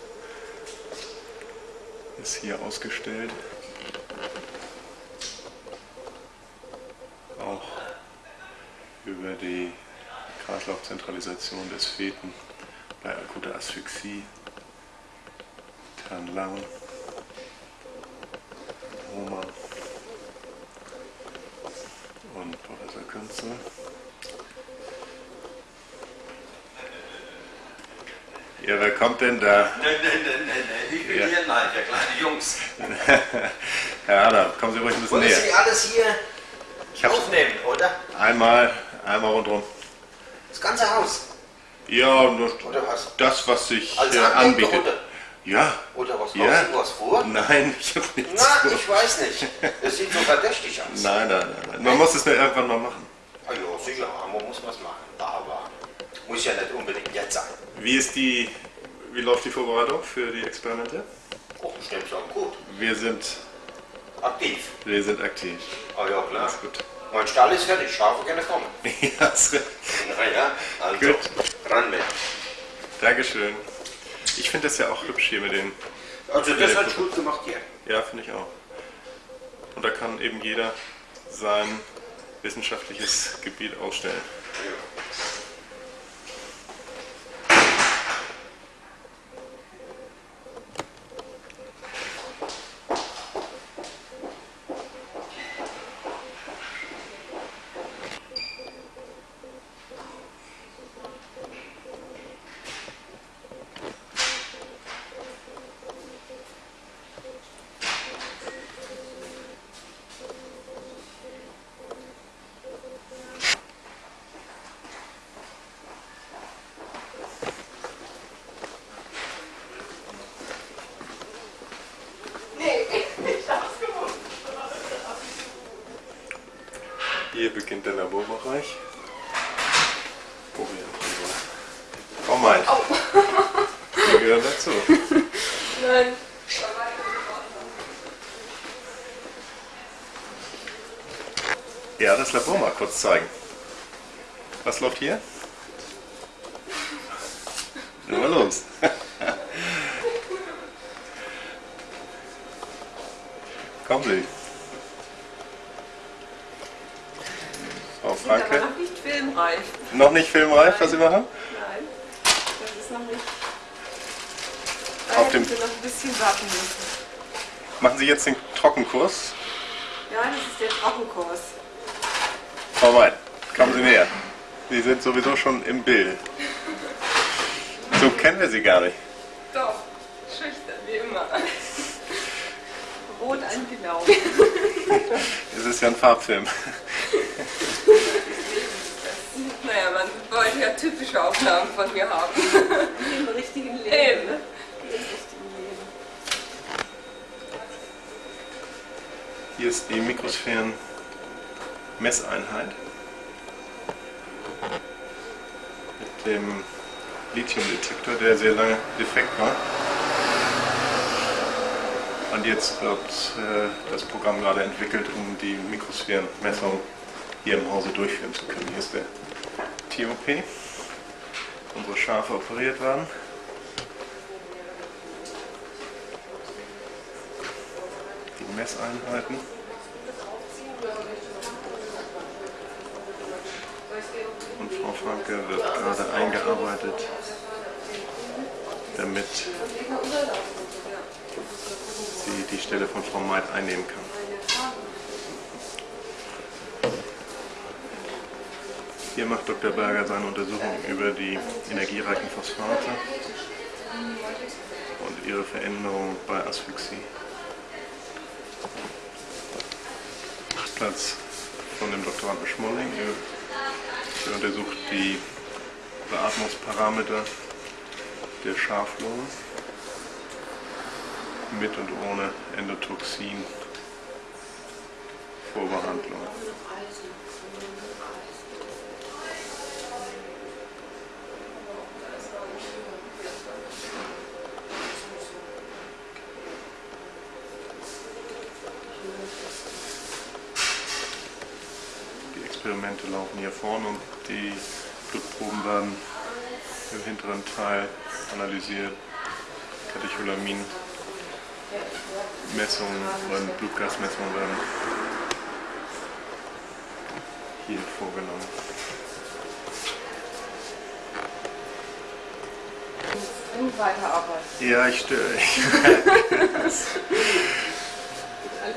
[SPEAKER 1] ist hier ausgestellt. Auch über die Kreislaufzentralisation des Feten bei akuter Asphyxie, Herrn Lang, Roman und Professor Künzel. Ja, wer kommt denn da?
[SPEAKER 18] Nein, nein, nein, nein, nein. Ich bin
[SPEAKER 1] Ja.
[SPEAKER 18] hier, nein, der kleine Jungs.
[SPEAKER 1] Herr Adam, kommen Sie ruhig ein bisschen
[SPEAKER 18] Wollen
[SPEAKER 1] näher.
[SPEAKER 18] Sie alles hier
[SPEAKER 1] Ich
[SPEAKER 18] aufnehmen, oder?
[SPEAKER 1] einmal, einmal rundherum.
[SPEAKER 18] Das ganze Haus.
[SPEAKER 1] Ja, nur
[SPEAKER 18] was?
[SPEAKER 1] das, was sich äh, anbietet. Ja.
[SPEAKER 18] Oder was?
[SPEAKER 1] Ja.
[SPEAKER 18] Du was vor?
[SPEAKER 1] Nein, ich habe nichts
[SPEAKER 18] Na,
[SPEAKER 1] vor.
[SPEAKER 18] ich weiß nicht. Das sieht so verdächtig aus.
[SPEAKER 1] Nein, nein, nein, nein. Man muss es nur irgendwann mal machen.
[SPEAKER 18] Ah ja, sicher, man muss was machen. Aber muss ja nicht unbedingt jetzt sein.
[SPEAKER 1] Wie ist die, wie läuft die Vorbereitung für die Experimente?
[SPEAKER 18] Oh, nehme sagen, gut.
[SPEAKER 1] Wir sind,
[SPEAKER 18] Aktiv.
[SPEAKER 1] wir sind aktiv.
[SPEAKER 18] Ah ja, klar.
[SPEAKER 1] Ist gut.
[SPEAKER 18] Mein Stall ist fertig, Schafe gerne kommen.
[SPEAKER 1] ja, ist recht.
[SPEAKER 18] Na ja, also,
[SPEAKER 1] Gut.
[SPEAKER 18] ran mit.
[SPEAKER 1] Dankeschön. Ich finde das ja auch hübsch hier mit den.
[SPEAKER 18] Also
[SPEAKER 1] mit
[SPEAKER 18] das hat gut gemacht hier.
[SPEAKER 1] Ja, finde ich auch. Und da kann eben jeder sein wissenschaftliches Gebiet ausstellen.
[SPEAKER 2] Nee,
[SPEAKER 1] Der Laborbereich. Wo wir unsere Frau Meint. Die gehören dazu.
[SPEAKER 2] Nein.
[SPEAKER 1] Ja, das Labor mal kurz zeigen. Was läuft hier? Na mal los. Kommen Sie. Frau
[SPEAKER 9] Wir sind aber
[SPEAKER 1] Franke.
[SPEAKER 9] noch nicht filmreif.
[SPEAKER 1] Noch nicht filmreif, was Sie machen?
[SPEAKER 9] Nein, das ist noch nicht.
[SPEAKER 1] Auf
[SPEAKER 9] Auf
[SPEAKER 1] dem-
[SPEAKER 9] noch ein bisschen warten müssen.
[SPEAKER 1] Machen Sie jetzt den Trockenkurs?
[SPEAKER 9] Ja, das ist der Trockenkurs.
[SPEAKER 1] Frau Meint, kommen Sie näher. Sie sind sowieso schon im Bild. So kennen wir Sie gar nicht.
[SPEAKER 2] Doch, schüchtern wie immer.
[SPEAKER 9] Rot angelaufen.
[SPEAKER 1] Es ist ja ein Farbfilm.
[SPEAKER 2] Naja, man wollte ja typische Aufnahmen von mir haben.
[SPEAKER 9] Im richtigen Leben.
[SPEAKER 2] Eben.
[SPEAKER 9] Im richtigen Leben.
[SPEAKER 1] Hier ist die Mikrosphären-Messeinheit mit dem Lithiumdetektor, der sehr lange defekt war. Und jetzt wird äh, das Programm gerade entwickelt, um die Mikrosphärenmessung hier im Hause durchführen zu können. Hier ist der TOP, unsere Schafe operiert waren. Die Messeinheiten. Und Frau Franke wird gerade eingearbeitet, damit sie die Stelle von Frau Meid einnehmen kann. Hier macht Dr. Berger seine Untersuchung über die energiereichen Phosphate und ihre Veränderung bei Asphyxie. Platz von dem Doktoranden Schmolling. Er, er untersucht die Beatmungsparameter der Schaflunge mit und ohne Endotoxin Vorbehandlung. Die Experimente laufen hier vorne und die Blutproben werden im hinteren Teil analysiert. Katecholamin Messungen oder Blutgasmessungen werden hier vorgenommen.
[SPEAKER 2] Und weiterarbeiten.
[SPEAKER 1] Ja, ich störe.
[SPEAKER 2] Alles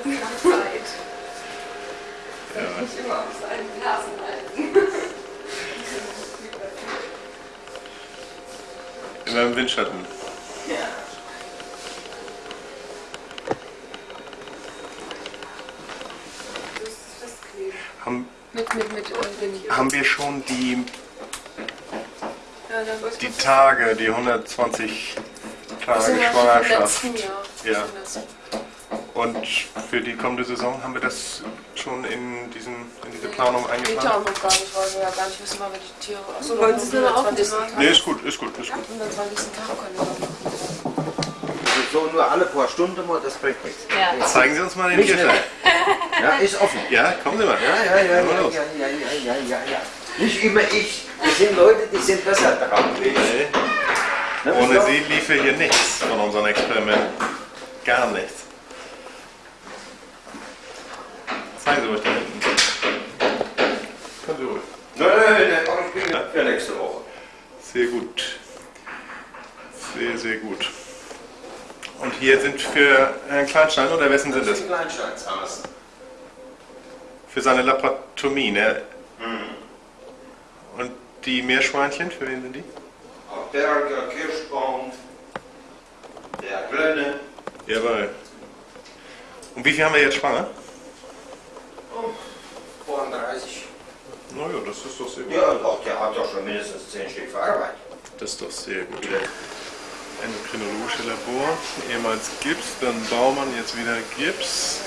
[SPEAKER 2] nach Zeit.
[SPEAKER 1] Ja.
[SPEAKER 2] Nicht immer auf seinen Nasen
[SPEAKER 1] Immer im Windschatten.
[SPEAKER 2] Ja.
[SPEAKER 1] Haben,
[SPEAKER 2] Mit, mit, mit, mit.
[SPEAKER 1] haben wir schon die, die Tage, die 120 Tage Schwangerschaft? Ja. Und für die kommende Saison haben wir das schon in, diesen, in diese Planung
[SPEAKER 2] Geht ja auch
[SPEAKER 1] eingeplant?
[SPEAKER 2] noch gar nicht, weil wir ja gar nicht wissen, wann wir die Tiere. Achso,
[SPEAKER 4] Wollen Sie es
[SPEAKER 2] am
[SPEAKER 4] nur
[SPEAKER 2] 20.
[SPEAKER 4] aufnehmen?
[SPEAKER 1] Nee, ist gut, ist gut, ist gut.
[SPEAKER 2] Am 20. Tag können wir.
[SPEAKER 18] So nur alle paar Stunden mal, das bringt nichts.
[SPEAKER 2] Ja.
[SPEAKER 1] Zeigen Sie uns mal den
[SPEAKER 18] Nicht
[SPEAKER 1] Tierstall.
[SPEAKER 18] Ja, ist offen.
[SPEAKER 1] Ja, kommen Sie mal.
[SPEAKER 18] Ja, ja, ja,
[SPEAKER 1] Mal
[SPEAKER 18] ja,
[SPEAKER 1] los.
[SPEAKER 18] ja, ja, ja, ja, ja. Nicht immer ich. Das sind Leute, die sind besser dran.
[SPEAKER 1] Nee.
[SPEAKER 18] Ne,
[SPEAKER 1] Ohne. Sie liefe hier nichts von unseren Experimenten. Gar nichts. Zeigen Sie ruhig da hinten. Können Sie ruhig.
[SPEAKER 18] Nein, nein, ich bin für nächste Woche.
[SPEAKER 1] Sehr gut. Sehr, sehr gut. Und hier sind für Herrn Kleinstein oder wessen sind das?
[SPEAKER 18] Kleinsteinshasen.
[SPEAKER 1] Für seine Laparotomie, ne? Und die Meerschweinchen, für wen sind die?
[SPEAKER 18] Auch Berger, Kirschbaum, der Glönne.
[SPEAKER 1] Jawohl. Und wie viel haben wir jetzt schwanger?
[SPEAKER 18] Oh, 32.
[SPEAKER 1] Naja, das ist doch sehr gut.
[SPEAKER 18] Ja, doch, der hat doch schon mindestens 10 Stück verarbeitet.
[SPEAKER 1] Das ist doch sehr gut. Endokrinologische Labor, ehemals Gips, dann Baumann, jetzt wieder Gips.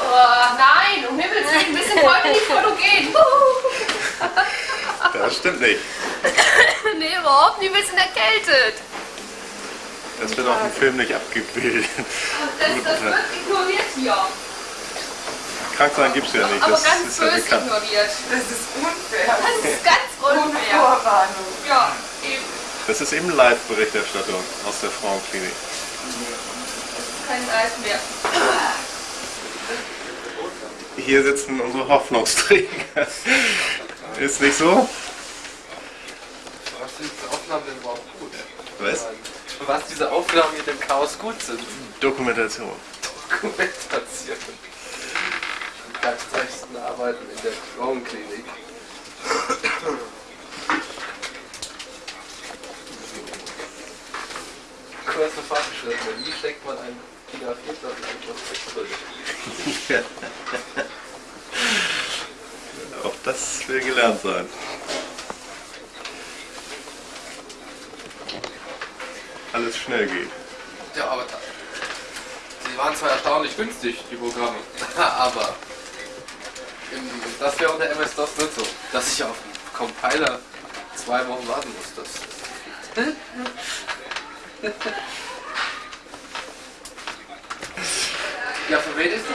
[SPEAKER 13] Oh, nein, um Himmels Willen, wir sind heute nicht fotogen.
[SPEAKER 1] Das stimmt nicht.
[SPEAKER 13] nee, überhaupt nicht, wir sind erkältet.
[SPEAKER 1] Das wird auf dem Film nicht abgebildet.
[SPEAKER 13] Das, das wird ignoriert hier.
[SPEAKER 1] Krank sein gibt es ja nicht,
[SPEAKER 13] Aber
[SPEAKER 1] das
[SPEAKER 13] ganz
[SPEAKER 1] ist ja
[SPEAKER 13] böse
[SPEAKER 1] bekannt.
[SPEAKER 13] ignoriert.
[SPEAKER 9] Das ist unfair.
[SPEAKER 13] Das ist ganz unfair.
[SPEAKER 9] Vorwarnung.
[SPEAKER 13] Ja, eben.
[SPEAKER 1] Das ist eben Live-Berichterstattung aus der Frauenklinik.
[SPEAKER 13] Kein Eis mehr.
[SPEAKER 1] Hier sitzen unsere Hoffnungsträger. Ist nicht so?
[SPEAKER 16] Was sind diese Aufnahmen denn überhaupt gut?
[SPEAKER 1] Was?
[SPEAKER 16] Was diese Aufnahmen mit dem Chaos gut sind?
[SPEAKER 1] Dokumentation.
[SPEAKER 16] Dokumentation. Die erfolgreichsten Arbeiten in der Frauenklinik. Kurze Fortgeschrittene. Wie steckt man ein Fotografierter in ein Prospekt.
[SPEAKER 1] Auch das will gelernt sein. Alles schnell geht.
[SPEAKER 16] Ja, aber da- sie waren zwar erstaunlich günstig, die Programme, aber das wäre unter MS-DOS nicht so, dass ich auf einen Compiler zwei Wochen warten muss. Das ja, für wen ist die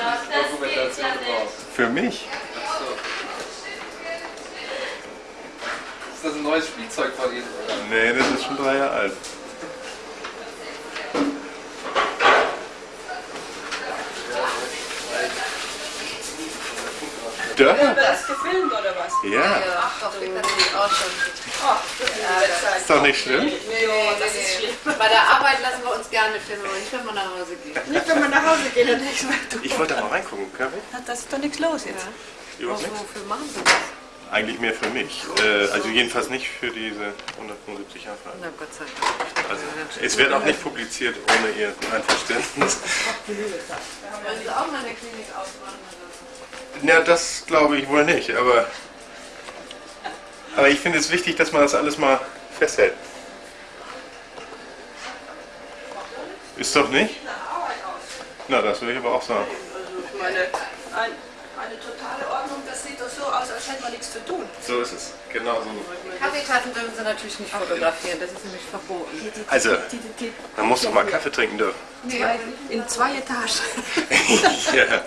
[SPEAKER 16] Dokumentation überhaupt?
[SPEAKER 1] Für mich?
[SPEAKER 16] Achso. Ist das ein neues Spielzeug von Ihnen, oder?
[SPEAKER 1] Nee, das ist schon drei Jahre alt. Da?
[SPEAKER 2] Haben wir das gefilmt oder was?
[SPEAKER 1] Ja.
[SPEAKER 2] Ach doch, ich natürlich auch schon. Oh, das
[SPEAKER 1] Ist doch nicht schlimm.
[SPEAKER 2] Nee, nee, das ist schlimm.
[SPEAKER 7] Bei der Arbeit lassen wir uns gerne filmen, aber nicht, wenn wir nach Hause gehen.
[SPEAKER 9] Nicht, wenn man nach Hause geht, dann denkst du,
[SPEAKER 1] Ich wollte da mal reingucken, können wir?
[SPEAKER 9] Ist doch nichts los jetzt.
[SPEAKER 1] Überhaupt nichts?
[SPEAKER 7] Wofür machen Sie das?
[SPEAKER 1] Eigentlich mehr für mich. Äh, also jedenfalls nicht für diese 175 Jahre.
[SPEAKER 7] Na Gott sei Dank.
[SPEAKER 1] Also, es wird auch nicht publiziert ohne Ihr Einverständnis.
[SPEAKER 7] Wollen Sie auch mal eine Klinik aufmachen?
[SPEAKER 1] Na, das glaube ich wohl nicht, aber. Aber ich finde es wichtig, dass man das alles mal festhält. Ist doch nicht? Na, das würde ich aber auch sagen.
[SPEAKER 6] Also ich meine, ein, eine totale Ordnung, das sieht doch so aus, als hätte man nichts zu tun.
[SPEAKER 1] So ist es. Genau so.
[SPEAKER 9] Kaffeetassen dürfen Sie natürlich nicht fotografieren, das ist nämlich verboten.
[SPEAKER 1] Also, man muss doch mal Kaffee trinken dürfen.
[SPEAKER 6] Zwei, in zwei Etagen.
[SPEAKER 1] ja,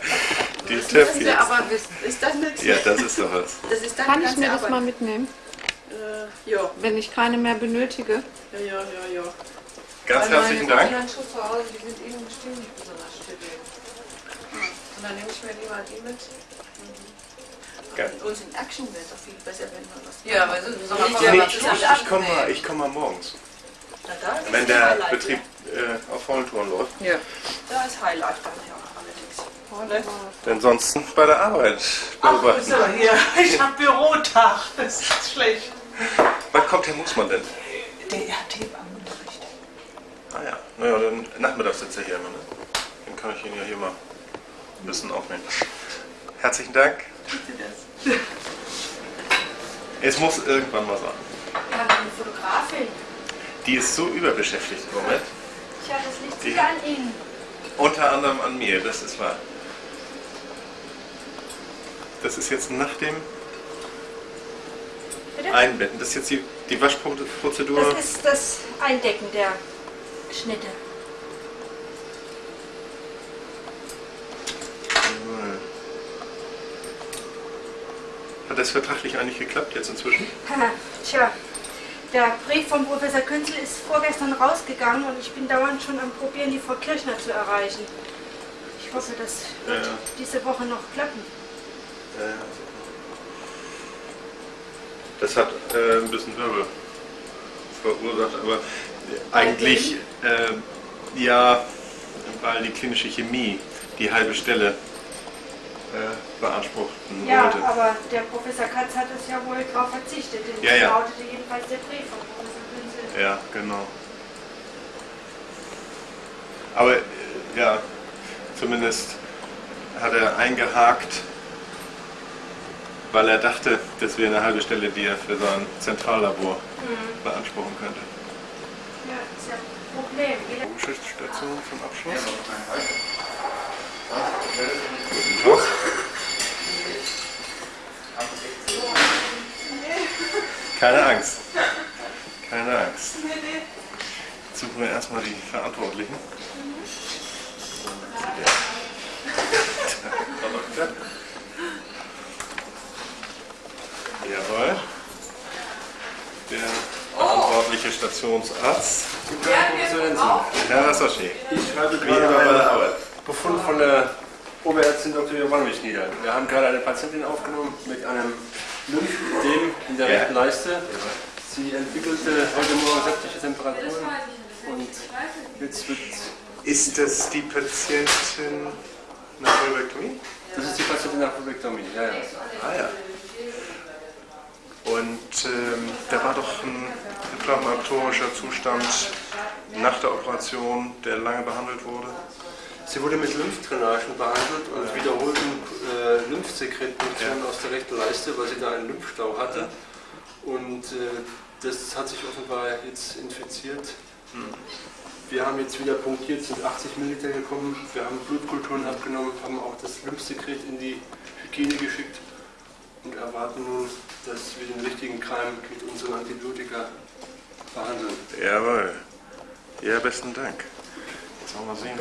[SPEAKER 1] die
[SPEAKER 6] Das müssen. Sie aber wissen. Ist das nicht?
[SPEAKER 1] Ja, das ist doch was.
[SPEAKER 6] Das ist dann
[SPEAKER 9] Kann ich mir das
[SPEAKER 6] Arbeit.
[SPEAKER 9] mal mitnehmen?
[SPEAKER 6] Äh, ja.
[SPEAKER 9] Wenn ich keine mehr benötige?
[SPEAKER 6] Ja, ja, ja, ja.
[SPEAKER 1] Ganz
[SPEAKER 6] Weil
[SPEAKER 1] herzlichen
[SPEAKER 6] meine
[SPEAKER 1] Dank.
[SPEAKER 6] Handschuhe zu Hause, die sind Ihnen bestimmt nicht besonders stabil. Und dann nehme ich mir lieber die mit.
[SPEAKER 1] Geil.
[SPEAKER 6] Und in Action wäre es doch viel besser, wenn man was
[SPEAKER 9] Ja, aber so- macht
[SPEAKER 1] Nee,
[SPEAKER 9] man
[SPEAKER 1] ich, ich, ich komme mal, ich komm mal morgens.
[SPEAKER 6] Na, da ist
[SPEAKER 1] Wenn der
[SPEAKER 6] Highlight,
[SPEAKER 1] Betrieb äh, auf vollen Touren läuft.
[SPEAKER 9] Ja.
[SPEAKER 6] Da ist Highlight dann ja allerdings. Ne?
[SPEAKER 1] Denn sonst bei der Arbeit beobachten.
[SPEAKER 19] So, hier, ich habe Bürotag. Das ist schlecht.
[SPEAKER 1] Wann kommt Herr Mussmann denn?
[SPEAKER 19] Der hat Hebammenunterricht.
[SPEAKER 1] Ah ja, naja, dann nachmittags sitzt er hier immer, ne? Dann kann ich ihn ja hier mal ein bisschen aufnehmen. Herzlichen Dank. Es muss irgendwann mal sein.
[SPEAKER 4] Wir haben eine Fotografin.
[SPEAKER 1] Die ist so überbeschäftigt im Moment.
[SPEAKER 4] Tja, das liegt sicher an Ihnen.
[SPEAKER 1] Unter anderem an mir, das ist wahr. Das ist jetzt nach dem
[SPEAKER 4] Bitte?
[SPEAKER 1] Einbetten. Das ist jetzt die, die Waschprozedur.
[SPEAKER 4] Das ist das Eindecken der Schnitte.
[SPEAKER 1] Hat das vertraglich eigentlich geklappt jetzt inzwischen?
[SPEAKER 4] Tja, der Brief von Professor Künzel ist vorgestern rausgegangen und ich bin dauernd schon am Probieren, die Frau Kirchner zu erreichen. Ich hoffe, das wird
[SPEAKER 1] Ja.
[SPEAKER 4] diese Woche noch klappen.
[SPEAKER 1] Ja, ja. Das hat äh, ein bisschen Wirbel verursacht, aber eigentlich äh, ja, weil die klinische Chemie die halbe Stelle äh, beanspruchten
[SPEAKER 4] Ja,
[SPEAKER 1] wollte.
[SPEAKER 4] aber der Professor Katz hat es ja wohl darauf verzichtet, denn
[SPEAKER 1] Ja, ja.
[SPEAKER 4] lautete jedenfalls der Brief von Professor Künzel.
[SPEAKER 1] Ja, genau. Aber äh, ja, zumindest hat er eingehakt, weil er dachte, das wäre eine halbe Stelle, die er für sein Zentrallabor
[SPEAKER 4] Mhm.
[SPEAKER 1] beanspruchen könnte.
[SPEAKER 4] Ja, ist ja ein Problem.
[SPEAKER 1] Station zum Abschluss. Tag. Keine Angst. Keine Angst. Jetzt suchen wir erstmal die Verantwortlichen. Jawohl. Der verantwortliche Stationsarzt. Herr Rassoschi.
[SPEAKER 17] Ich schreibe
[SPEAKER 1] bei der Arbeit.
[SPEAKER 17] Befund von der Oberärztin Dr. Jovanovich nieder. Wir haben gerade eine Patientin aufgenommen mit einem Lymphödem in der rechten Leiste. Sie entwickelte heute Morgen sämtliche Temperaturen und jetzt wird...
[SPEAKER 1] Ist das die Patientin nach Vulvektomie?
[SPEAKER 17] Das ist die Patientin nach Vulvektomie, ja, ja.
[SPEAKER 1] Ah ja. Und ähm, da war doch ein inflammatorischer Zustand nach der Operation, der lange behandelt wurde.
[SPEAKER 17] Sie wurde mit Lymphdrainagen behandelt und wiederholten äh, Lymphsekretproduktionen aus der rechten Leiste, weil sie da einen Lymphstau hatte. Und äh, das hat sich offenbar jetzt infiziert. Wir haben jetzt wieder punktiert, sind 80 Milliliter gekommen. Wir haben Blutkulturen abgenommen, haben auch das Lymphsekret in die Hygiene geschickt und erwarten nun, dass wir den richtigen Keim mit unseren Antibiotika behandeln.
[SPEAKER 1] Jawohl. Ja, besten Dank. Jetzt wollen wir sehen.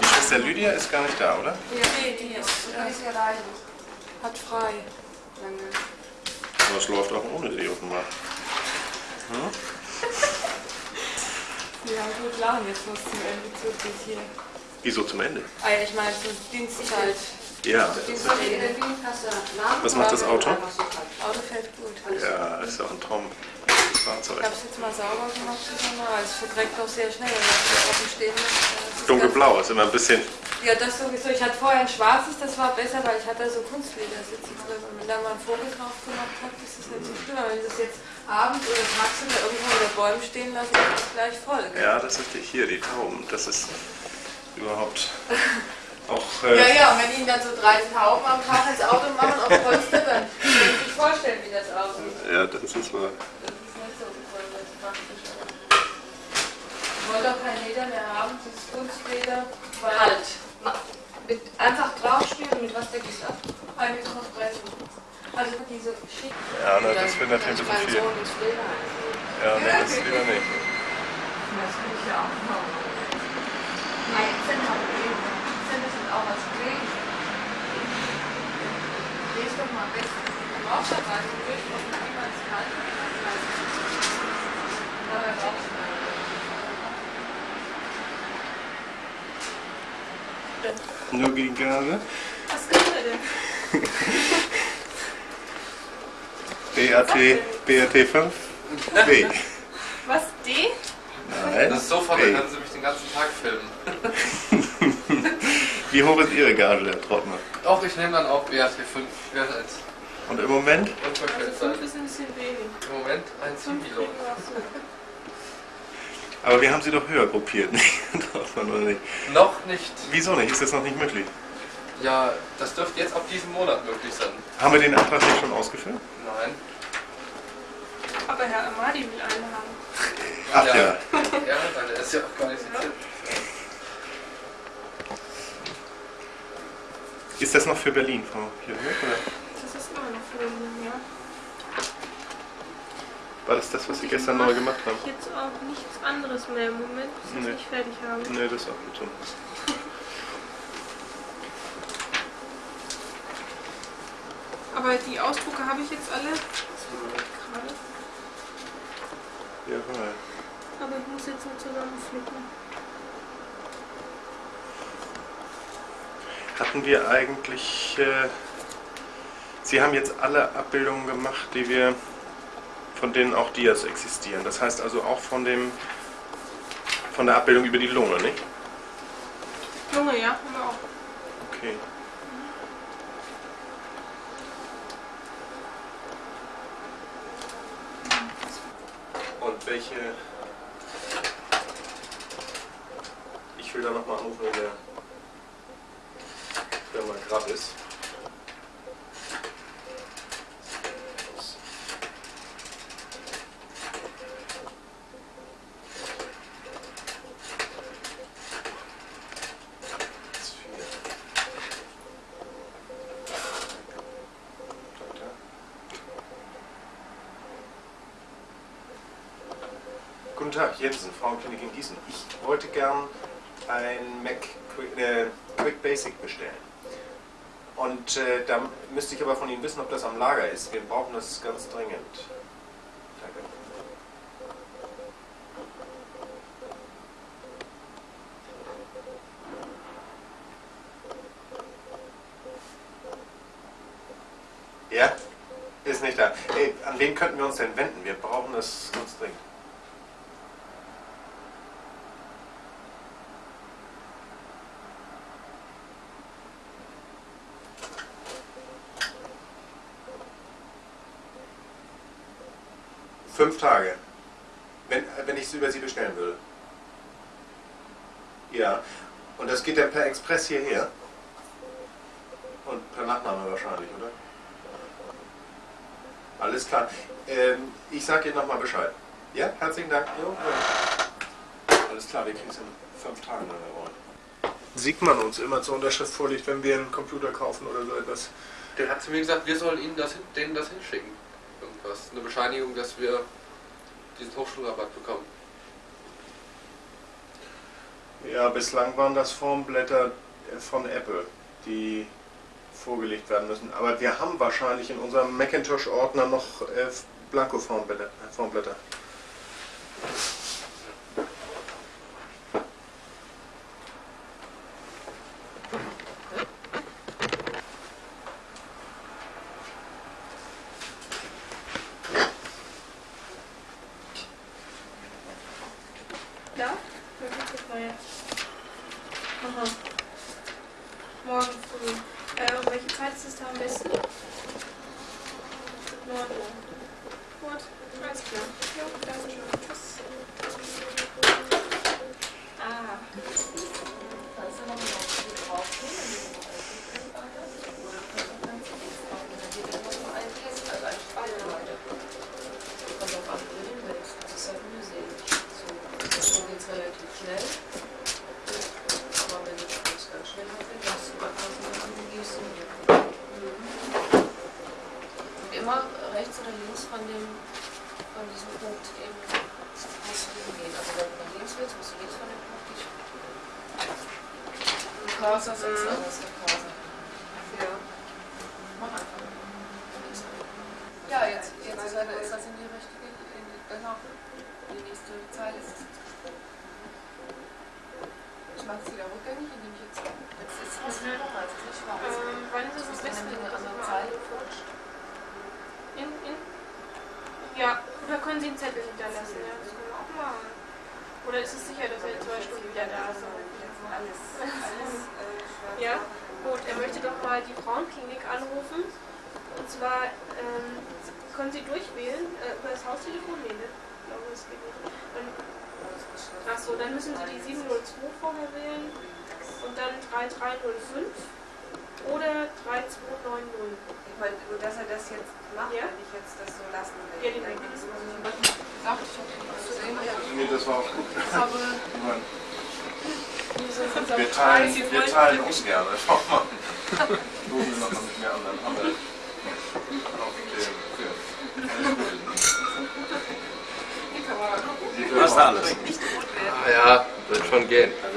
[SPEAKER 1] Die Schwester Lydia ist gar nicht da, oder?
[SPEAKER 6] Nee, die ist, die ist hier rein. Hat frei. Lange.
[SPEAKER 1] Aber es läuft auch ohne sie offenbar. Hm?
[SPEAKER 2] Ja, gut, lachen jetzt muss zum Ende wirklich hier.
[SPEAKER 1] Wieso zum Ende?
[SPEAKER 2] Ah, ich meine, zur Dienstzeit.
[SPEAKER 1] Ja.
[SPEAKER 2] Dienstzeit.
[SPEAKER 1] Was macht das Auto?
[SPEAKER 2] Auto fährt gut.
[SPEAKER 1] Ja, ist auch ein Traum.
[SPEAKER 2] Ich
[SPEAKER 1] Fahrzeug.
[SPEAKER 2] habe es jetzt mal sauber gemacht, mal. Also es verdreckt auch sehr schnell, wenn man offen stehen lässt. Das ist
[SPEAKER 1] Dunkelblau ist immer ein bisschen.
[SPEAKER 2] Ja, das sowieso. Ich hatte vorher ein schwarzes, das war besser, weil ich hatte so Kunstledersitze drin. Und wenn da mal ein Vogel drauf gemacht hat, ist das nicht so schlimm. Aber wenn ich das jetzt abends oder tagsüber irgendwo unter Bäumen stehen lasse, ist das gleich voll. gell?
[SPEAKER 1] Ja, das ist die, hier, die Tauben. Das ist überhaupt Auch, äh,
[SPEAKER 2] Ja, ja, und wenn Ihnen dann so drei Tauben am Tag ins Auto machen auf Polster, dann können Sie sich vorstellen, wie das aussieht.
[SPEAKER 1] Ja, das ist wahr.
[SPEAKER 2] Das ist nicht so Ich wollte auch kein Leder mehr haben, dieses Kunstleder. weil-
[SPEAKER 13] Halt. Mit einfach draufspielen, mit was deckt es ab?
[SPEAKER 2] Ein mit Kompressor. Also diese schick.
[SPEAKER 1] Ja, ne, das wird natürlich bisschen viel. Ja, ne, das lieber nicht.
[SPEAKER 6] Das will ich ja auch noch.
[SPEAKER 2] Nein, sind auch sind es auch was kriegen. Lest doch mal besser. Im Aufschreibweise durch, wie man es kann. Aber im
[SPEAKER 1] Nur gegen Gase.
[SPEAKER 2] Was können wir denn?
[SPEAKER 1] BAT, BAT 5? B.
[SPEAKER 2] Was, D?
[SPEAKER 1] Nein.
[SPEAKER 16] Das ist so von,
[SPEAKER 1] B.
[SPEAKER 16] dann können Sie mich den ganzen Tag filmen.
[SPEAKER 1] Wie hoch ist Ihre Gage, Herr Trottner?
[SPEAKER 16] Auch ich nehme dann auch BAT 5. Wer ist eins?
[SPEAKER 1] Und im Moment?
[SPEAKER 2] Also fünf ist ein bisschen wenig.
[SPEAKER 16] Im Moment ein Kilo.
[SPEAKER 1] Aber wir haben Sie doch höher gruppiert, nicht? Nicht?
[SPEAKER 16] Noch nicht.
[SPEAKER 1] Wieso nicht? Ist das noch nicht möglich?
[SPEAKER 16] Ja, das dürfte jetzt ab diesem Monat möglich sein.
[SPEAKER 1] Haben wir den Antrag nicht schon ausgefüllt?
[SPEAKER 16] Nein.
[SPEAKER 2] Aber Herr Amadi will einen haben.
[SPEAKER 1] Ach ja.
[SPEAKER 16] Ja, weil der ist ja auch gar nicht so
[SPEAKER 1] Ist das noch für Berlin, Frau oder?
[SPEAKER 2] Das ist immer noch für ihn, ja.
[SPEAKER 1] War das das, was Sie gestern neu gemacht haben?
[SPEAKER 2] Jetzt auch nichts anderes mehr im Moment, bis
[SPEAKER 1] Nee.
[SPEAKER 2] ich nicht fertig habe.
[SPEAKER 1] Nee, das ist auch gut so.
[SPEAKER 2] Aber die Ausdrucke habe ich jetzt alle. Ich gerade.
[SPEAKER 1] Jawohl.
[SPEAKER 2] Aber ich muss jetzt nur zusammenflicken.
[SPEAKER 1] Hatten wir eigentlich... Äh, Sie haben jetzt alle Abbildungen gemacht, die wir... von denen auch Dias existieren. Das heißt also auch von dem... von der Abbildung über die Lunge, nicht?
[SPEAKER 2] Lunge, ja, haben wir auch.
[SPEAKER 1] Okay. Und welche... Ich will da nochmal anrufen, wenn der Firma Grab ist. Guten Tag, Jensen, Frauenklinik in Gießen. Ich wollte gern ein Mac Quick, äh, Quick Basic bestellen. Und äh, da müsste ich aber von Ihnen wissen, ob das am Lager ist. Wir brauchen das ganz dringend. Danke. Ja? Ist nicht da. Ey, an wen könnten wir uns denn wenden? Wir brauchen das ganz dringend. Fünf Tage. Wenn, wenn ich es über Sie bestellen würde. Ja. Und das geht dann per Express hierher? Und per Nachname wahrscheinlich, oder? Alles klar. Ähm, ich sage Ihnen nochmal Bescheid. Ja, herzlichen Dank. Jo. Alles klar, wir kriegen es in fünf Tagen, wir wollen. Sieht man uns immer zur Unterschrift vorliegt, wenn wir einen Computer kaufen oder so etwas?
[SPEAKER 16] Der hat zu mir gesagt, wir sollen ihnen das, denen das hinschicken. Irgendwas. Eine Bescheinigung, dass wir diesen Hochschulrabatt bekommen.
[SPEAKER 1] Ja, bislang waren das Formblätter äh, von Apple, die vorgelegt werden müssen. Aber wir haben wahrscheinlich in unserem Macintosh-Ordner noch äh, Blanko-Formblätter. Äh, Formblätter.
[SPEAKER 2] Ja? Wer wird gefeiert? Aha. Morgen früh. Äh, um welche Zeit ist es da am besten? 9 Uhr. Gut, alles klar. Jo, danke schön. Tschüss. Ah.
[SPEAKER 12] Da ist ja noch ein drauf.
[SPEAKER 6] Cursor setzen, aber es ist der Cursor. Ja. Mach einfach. Ja, jetzt, jetzt ist, er, ist das in die richtige, in die, genau. Die nächste Zeile ist es. Ich mache es wieder rückgängig, indem ich jetzt. Jetzt ist es nicht nochmal, es ist nicht schwarz.
[SPEAKER 2] Ähm, wann ist es besten?
[SPEAKER 6] eine andere Zeile flutscht.
[SPEAKER 2] In, in? Ja, oder können Sie einen Zettel hinterlassen? Ja, das können wir auch machen. Oder ist es sicher, dass er in zwei Stunden wieder da ist?
[SPEAKER 6] Alles, alles äh,
[SPEAKER 2] Ja, gut. Er möchte doch mal die Frauenklinik anrufen. Und zwar ähm, können Sie durchwählen äh, über das Haustelefon? Nee, ne? Ich glaube, das geht nicht. Dann, ach so, dann müssen Sie die 702 vorher wählen und dann 3305 oder 3290.
[SPEAKER 6] Ich meine, nur dass er das jetzt macht,
[SPEAKER 2] Ja?
[SPEAKER 6] wenn ich jetzt das so lassen will.
[SPEAKER 2] Ja, den
[SPEAKER 6] muss ich Ach, ich hab was gesehen.
[SPEAKER 1] Nee, das war auch gut.
[SPEAKER 6] Aber
[SPEAKER 1] Wir teilen, wir teilen ungern. Schau mal. Loben wir nochmal mit mir an, dann haben wir auf dem Film.
[SPEAKER 6] Die Kamera gucken.
[SPEAKER 16] Passt alles. Ah, ja, wird schon gehen.
[SPEAKER 18] Dann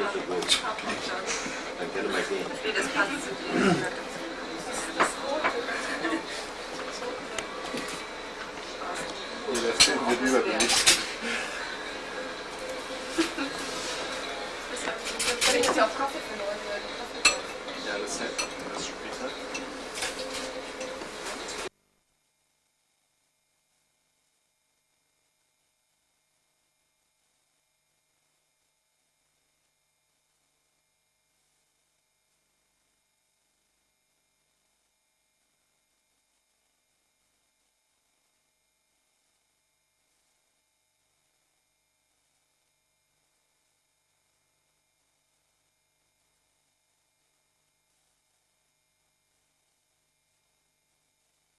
[SPEAKER 18] können wir gehen.
[SPEAKER 6] Nee, das passt.
[SPEAKER 1] Nee, das Film wird überbelichtet.
[SPEAKER 6] Wenn ich jetzt auf Kaffee für Leute Kaffee kaufe.
[SPEAKER 1] Ja, das hält das später.